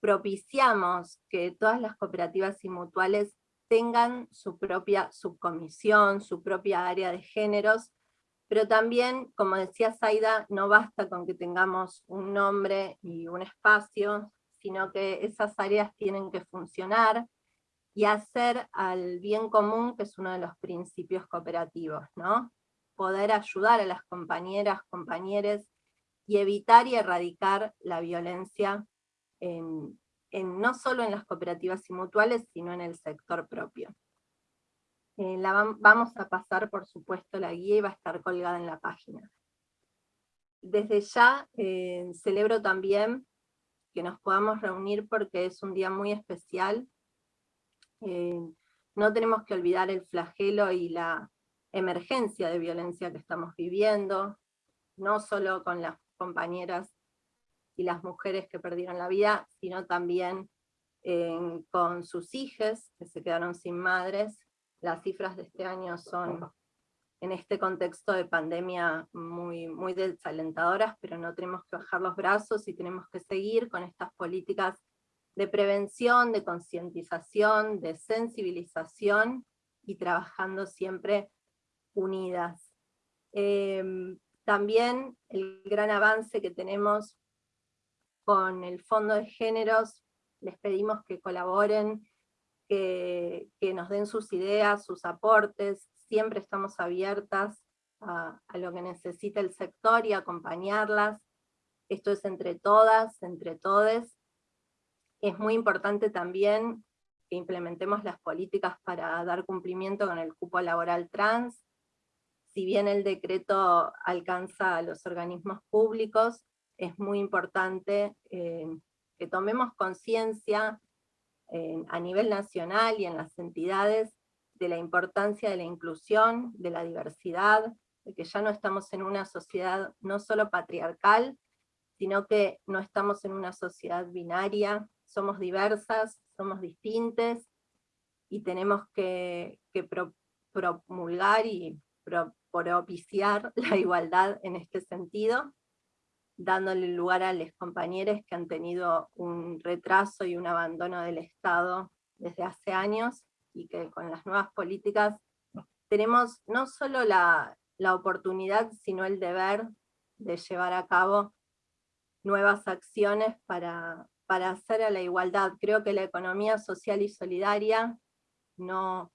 propiciamos que todas las cooperativas y mutuales tengan su propia subcomisión, su propia área de géneros, pero también, como decía Zaida, no basta con que tengamos un nombre y un espacio, sino que esas áreas tienen que funcionar y hacer al bien común, que es uno de los principios cooperativos, ¿no? poder ayudar a las compañeras, compañeros, y evitar y erradicar la violencia no solo en las cooperativas y mutuales, sino en el sector propio. Eh, vamos a pasar, por supuesto, la guía y va a estar colgada en la página. Desde ya eh, celebro también que nos podamos reunir porque es un día muy especial. Eh, no tenemos que olvidar el flagelo y la emergencia de violencia que estamos viviendo, no solo con las compañeras y las mujeres que perdieron la vida, sino también con sus hijas que se quedaron sin madres, las cifras de este año son en este contexto de pandemia muy, muy desalentadoras, pero no tenemos que bajar los brazos y tenemos que seguir con estas políticas de prevención, de concientización, de sensibilización y trabajando siempre unidas. Em, también el gran avance que tenemos con el Fondo de Géneros, les pedimos que colaboren que, nos den sus ideas, sus aportes, siempre estamos abiertas a, lo que necesita el sector y acompañarlas. Esto es entre todas, entre todes. Es muy importante también que implementemos las políticas para dar cumplimiento con el cupo laboral trans. Si bien el decreto alcanza a los organismos públicos, es muy importante eh, que tomemos conciencia a nivel nacional y en las entidades de la importancia de la inclusión, de la diversidad, de que ya no estamos en una sociedad no solo patriarcal, sino que no estamos en una sociedad binaria, somos diversas, somos distintas, y tenemos que, promulgar y propiciar la igualdad en este sentido, dándole lugar a los compañeros que han tenido un retraso y un abandono del Estado desde hace años, y que con las nuevas políticas tenemos no solo la, oportunidad, sino el deber de llevar a cabo nuevas acciones para, para hacer a la igualdad. Creo que la economía social y solidaria no,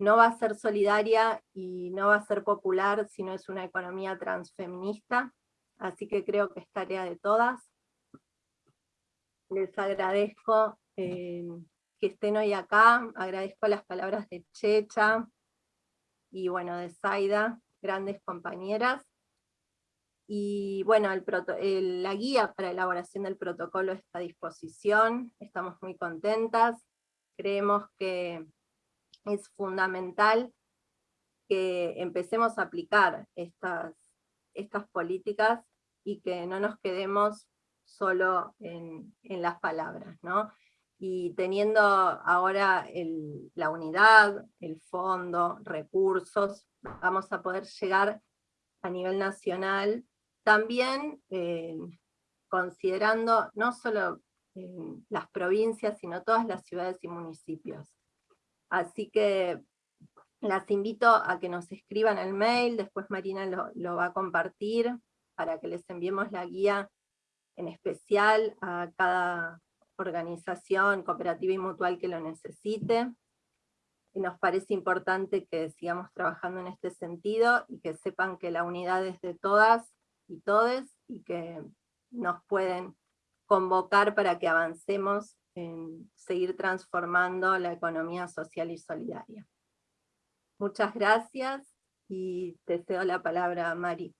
no va a ser solidaria y no va a ser popular si no es una economía transfeminista, así que creo que es tarea de todas. Les agradezco eh, que estén hoy acá, agradezco las palabras de Checha y bueno, de Zaida, grandes compañeras. Y bueno, la guía para elaboración del protocolo está a disposición, estamos muy contentas, creemos que es fundamental que empecemos a aplicar estas, estas políticas y que no nos quedemos solo en, las palabras, ¿no? Y teniendo ahora la unidad, el fondo, recursos, vamos a poder llegar a nivel nacional, también eh, considerando no solo eh, las provincias, sino todas las ciudades y municipios. Así que las invito a que nos escriban el mail, después Marina lo va a compartir, para que les enviemos la guía en especial a cada organización cooperativa y mutual que lo necesite. Nos parece importante que sigamos trabajando en este sentido y que sepan que la unidad es de todas y todes y que nos pueden convocar para que avancemos en seguir transformando la economía social y solidaria. Muchas gracias y te cedo la palabra a Mari.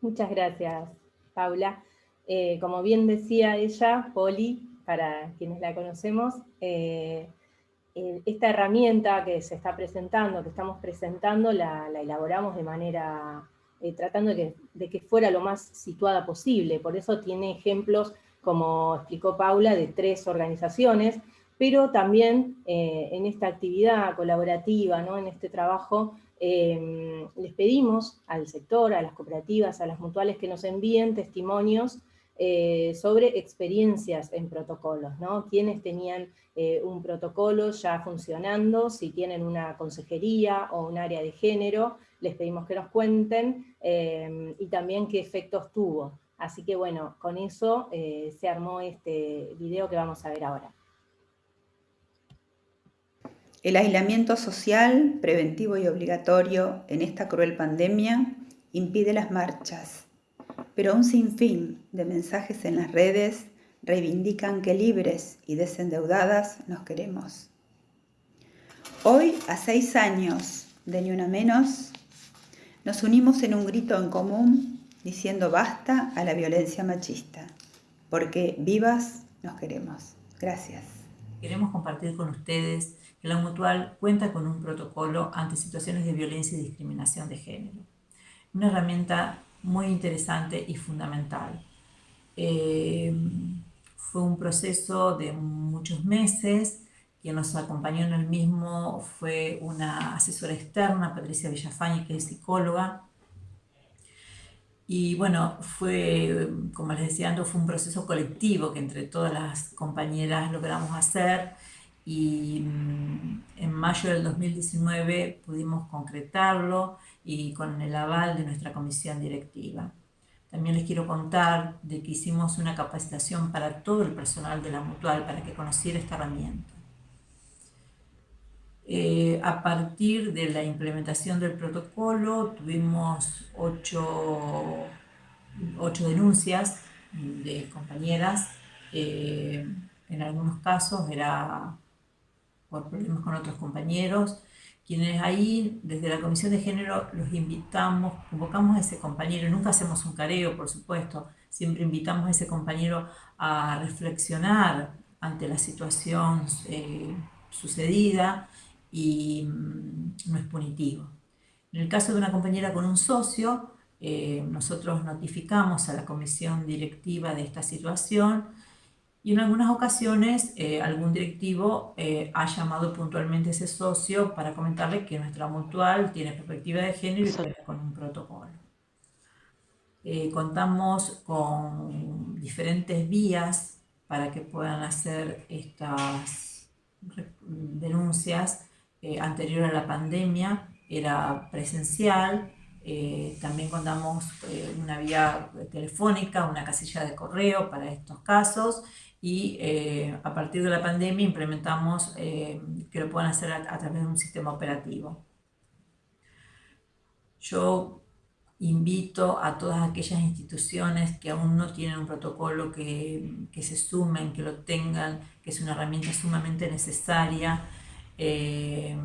Muchas gracias, Paula. Eh, como bien decía ella, Poli, para quienes la conocemos, eh, eh, esta herramienta que se está presentando, que estamos presentando, la, elaboramos de manera, tratando de que, fuera lo más situada posible. Por eso tiene ejemplos, como explicó Paula, de tres organizaciones, pero también en esta actividad colaborativa, ¿no? en este trabajo, Em, les pedimos al sector, a las cooperativas, a las mutuales que nos envíen testimonios eh, sobre experiencias en protocolos, ¿no? Quienes tenían eh, un protocolo ya funcionando, si tienen una consejería o un área de género, les pedimos que nos cuenten, em, y también qué efectos tuvo. Así que bueno, con eso eh, se armó este video que vamos a ver ahora. El aislamiento social, preventivo y obligatorio en esta cruel pandemia impide las marchas, pero un sinfín de mensajes en las redes reivindican que libres y desendeudadas nos queremos. Hoy, a seis años de Ni Una Menos, nos unimos en un grito en común diciendo basta a la violencia machista, porque vivas nos queremos. Gracias. Queremos compartir con ustedes que la Mutual cuenta con un protocolo ante situaciones de violencia y discriminación de género. Una herramienta muy interesante y fundamental. Eh, fue un proceso de muchos meses, quien nos acompañó en el mismo fue una asesora externa, Patricia Villafañe, que es psicóloga, y bueno, fue, como les decía antes, fue un proceso colectivo que entre todas las compañeras logramos hacer y mm, en mayo del 2019 pudimos concretarlo y con el aval de nuestra comisión directiva. También les quiero contar de que hicimos una capacitación para todo el personal de la Mutual para que conociera esta herramienta. Eh, a partir de la implementación del protocolo tuvimos ocho, denuncias de compañeras. Eh, en algunos casos era por problemas con otros compañeros, quienes ahí desde la Comisión de Género los invitamos, convocamos a ese compañero, nunca hacemos un careo por supuesto, siempre invitamos a ese compañero a reflexionar ante la situación eh, sucedida y mm, no es punitivo. En el caso de una compañera con un socio, eh, nosotros notificamos a la comisión directiva de esta situación y en algunas ocasiones eh, algún directivo eh, ha llamado puntualmente a ese socio para comentarle que nuestra mutual tiene perspectiva de género y cuenta con un protocolo. contamos con diferentes vías para que puedan hacer estas denuncias. Eh, anterior a la pandemia era presencial, eh, también contamos eh, una vía telefónica, una casilla de correo para estos casos y a partir de la pandemia implementamos que lo puedan hacer a, través de un sistema operativo. Yo invito a todas aquellas instituciones que aún no tienen un protocolo que, que se sumen, que lo tengan, que es una herramienta sumamente necesaria eh,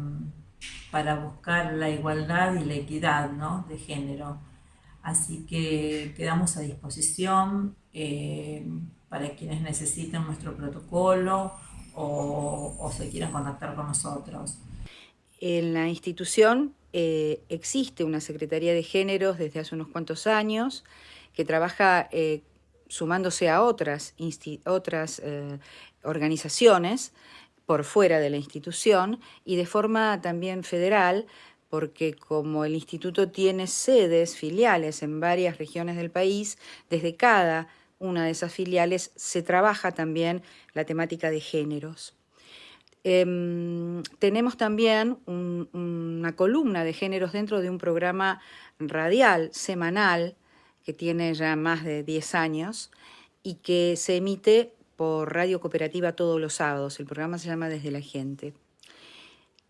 para buscar la igualdad y la equidad de género. Así que quedamos a disposición eh, para quienes necesiten nuestro protocolo o, se quieran contactar con nosotros. En la institución eh, existe una Secretaría de Géneros desde hace unos cuantos años que trabaja sumándose a otras, otras organizaciones por fuera de la institución y de forma también federal, porque como el instituto tiene sedes, filiales en varias regiones del país, desde cada una de esas filiales se trabaja también la temática de géneros. Em, tenemos también una columna de géneros dentro de un programa radial semanal que tiene ya más de 10 años y que se emite por Radio Cooperativa todos los sábados. El programa se llama Desde la Gente.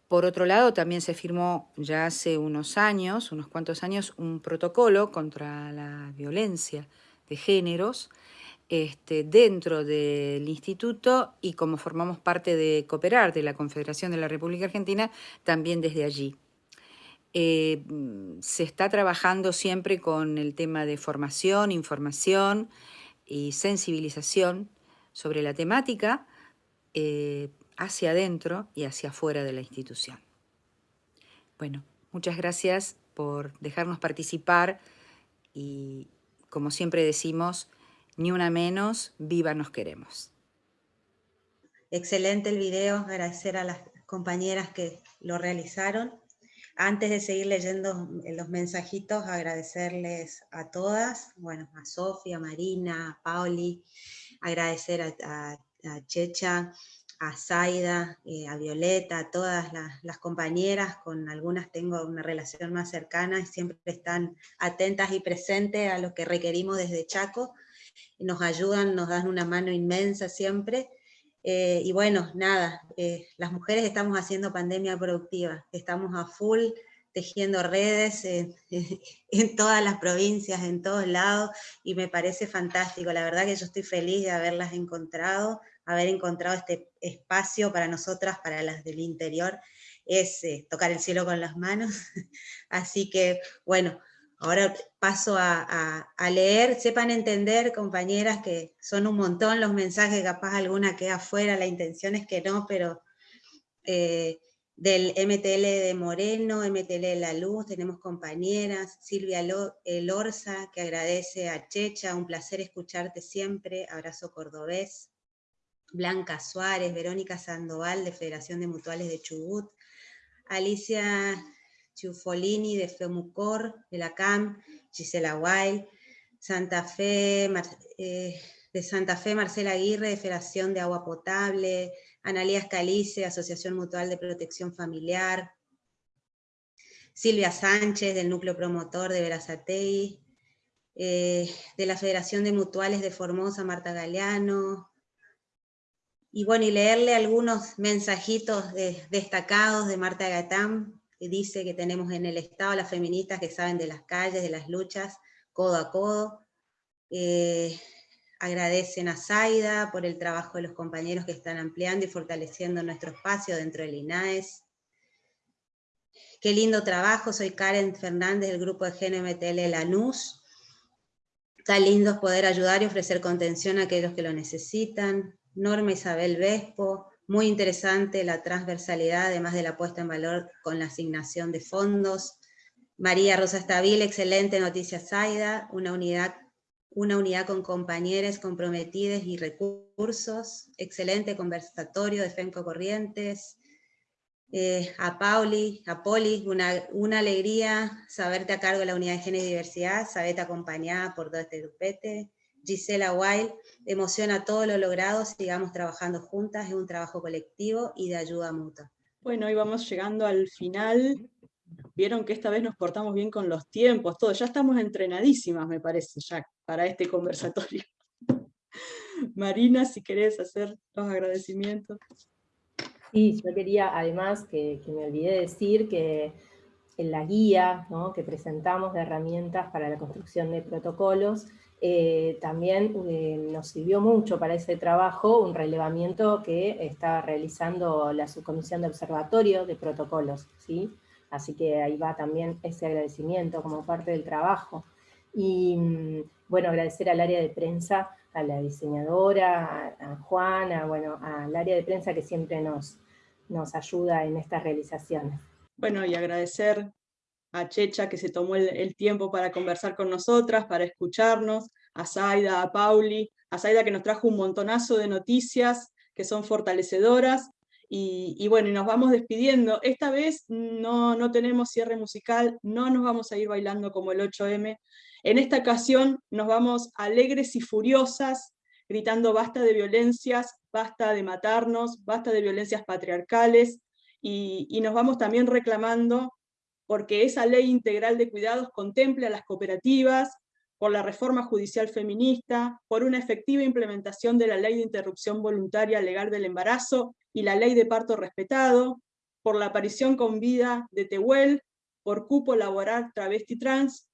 Por otro lado, también se firmó ya hace unos años, unos cuantos años, un protocolo contra la violencia de géneros este, dentro del instituto y como formamos parte de Cooperar, de la Confederación de la República Argentina, también desde allí. Eh, se está trabajando siempre con el tema de formación, información y sensibilización sobre la temática eh, hacia adentro y hacia afuera de la institución. Bueno, muchas gracias por dejarnos participar y, como siempre decimos, ni una menos, viva nos queremos. Excelente el video, agradecer a las compañeras que lo realizaron. Antes de seguir leyendo los mensajitos, agradecerles a todas, bueno, a Sofía, Marina, a Pauli, agradecer a, Checha, a Zaida, eh, a Violeta, a todas las, compañeras, con algunas tengo una relación más cercana y siempre están atentas y presentes a lo que requerimos desde Chaco, nos ayudan, nos dan una mano inmensa siempre, eh, y bueno, nada, eh, las mujeres estamos haciendo pandemia productiva, estamos a full, tejiendo redes en, todas las provincias, en todos lados, y me parece fantástico. La verdad que yo estoy feliz de haberlas encontrado, haber encontrado este espacio para nosotras, para las del interior, es eh, tocar el cielo con las manos. Así que, bueno, ahora paso a, leer. Sepan entender, compañeras, que son un montón los mensajes, capaz alguna queda afuera, la intención es que no, pero eh, del MTL de Moreno, MTL de La Luz, tenemos compañeras, Silvia Lorza, que agradece a Checha, un placer escucharte siempre, abrazo cordobés, Blanca Suárez, Verónica Sandoval, de Federación de Mutuales de Chubut, Alicia Ciufolini, de FEMUCOR, de la CAM, Gisela Wild, Santa Fe, eh, de Santa Fe, Marcela Aguirre, de Federación de Agua Potable, Analías Calice, Asociación Mutual de Protección Familiar, Silvia Sánchez, del Núcleo Promotor de Verazatei, eh, de la Federación de Mutuales de Formosa, Marta Galeano, y bueno, y leerle algunos mensajitos destacados de Marta Gatán, dice que tenemos en el Estado las feministas que saben de las calles, de las luchas, codo a codo, eh, Agradecen a Zaida por el trabajo de los compañeros que están ampliando y fortaleciendo nuestro espacio dentro del INAES. Qué lindo trabajo, soy Karen Fernández del grupo de GNMTL Lanús. Tan lindo poder ayudar y ofrecer contención a aquellos que lo necesitan. Norma Isabel Vespo, muy interesante la transversalidad, además de la puesta en valor con la asignación de fondos. María Rosa Estabil, excelente noticia Zaida, una unidad una unidad con compañeros comprometidos y recursos, excelente conversatorio de FEMCO Corrientes, eh, a Pauli, a Poli, una, alegría saberte a cargo de la unidad de género y diversidad, saberte acompañada por todo este grupete, Gisela Wild, emociona todo lo logrado, sigamos trabajando juntas, es un trabajo colectivo y de ayuda mutua. Bueno, hoy vamos llegando al final Vieron que esta vez nos portamos bien con los tiempos, todo. Ya estamos entrenadísimas, me parece, ya para este conversatorio. Marina, si querés hacer los agradecimientos. Sí, yo quería además que, me olvidé decir que en la guía que presentamos de herramientas para la construcción de protocolos, eh, también eh, nos sirvió mucho para ese trabajo un relevamiento que está realizando la Subcomisión de Observatorio de Protocolos, ¿sí? Así que ahí va también ese agradecimiento como parte del trabajo. Y mm, bueno, agradecer al área de prensa, a la diseñadora, a, Juana, bueno, al área de prensa que siempre nos, nos ayuda en estas realizaciones. Bueno, y agradecer a Checha que se tomó el, tiempo para conversar con nosotras, para escucharnos, a Zaida, a Pauli, a Zaida que nos trajo un montonazo de noticias que son fortalecedoras, y, bueno, y nos vamos despidiendo. Esta vez no, no tenemos cierre musical, no nos vamos a ir bailando como el 8M. En esta ocasión nos vamos alegres y furiosas, gritando basta de violencias, basta de matarnos, basta de violencias patriarcales, y, y nos vamos también reclamando porque esa ley integral de cuidados contemple a las cooperativas, por la reforma judicial feminista, por una efectiva implementación de la ley de interrupción voluntaria legal del embarazo y la ley de parto respetado, por la aparición con vida de Tehuel, por cupo laboral travesti trans,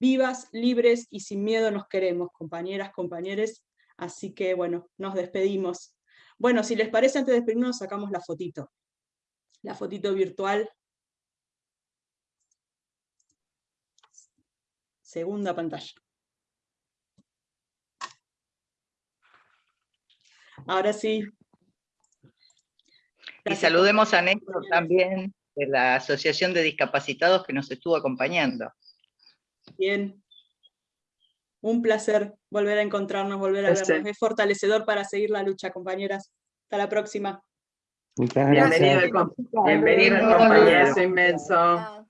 vivas, libres y sin miedo nos queremos, compañeras, compañeros, así que bueno, nos despedimos. Bueno, si les parece, antes de despedirnos sacamos la fotito, la fotito virtual. Segunda pantalla. Ahora sí, y saludemos a Néstor también, de la Asociación de Discapacitados que nos estuvo acompañando. Bien. Un placer volver a encontrarnos, volver a vernos. Es fortalecedor para seguir la lucha, compañeras. Hasta la próxima. Muchas gracias. Bienvenido, bienvenido compañeros inmenso.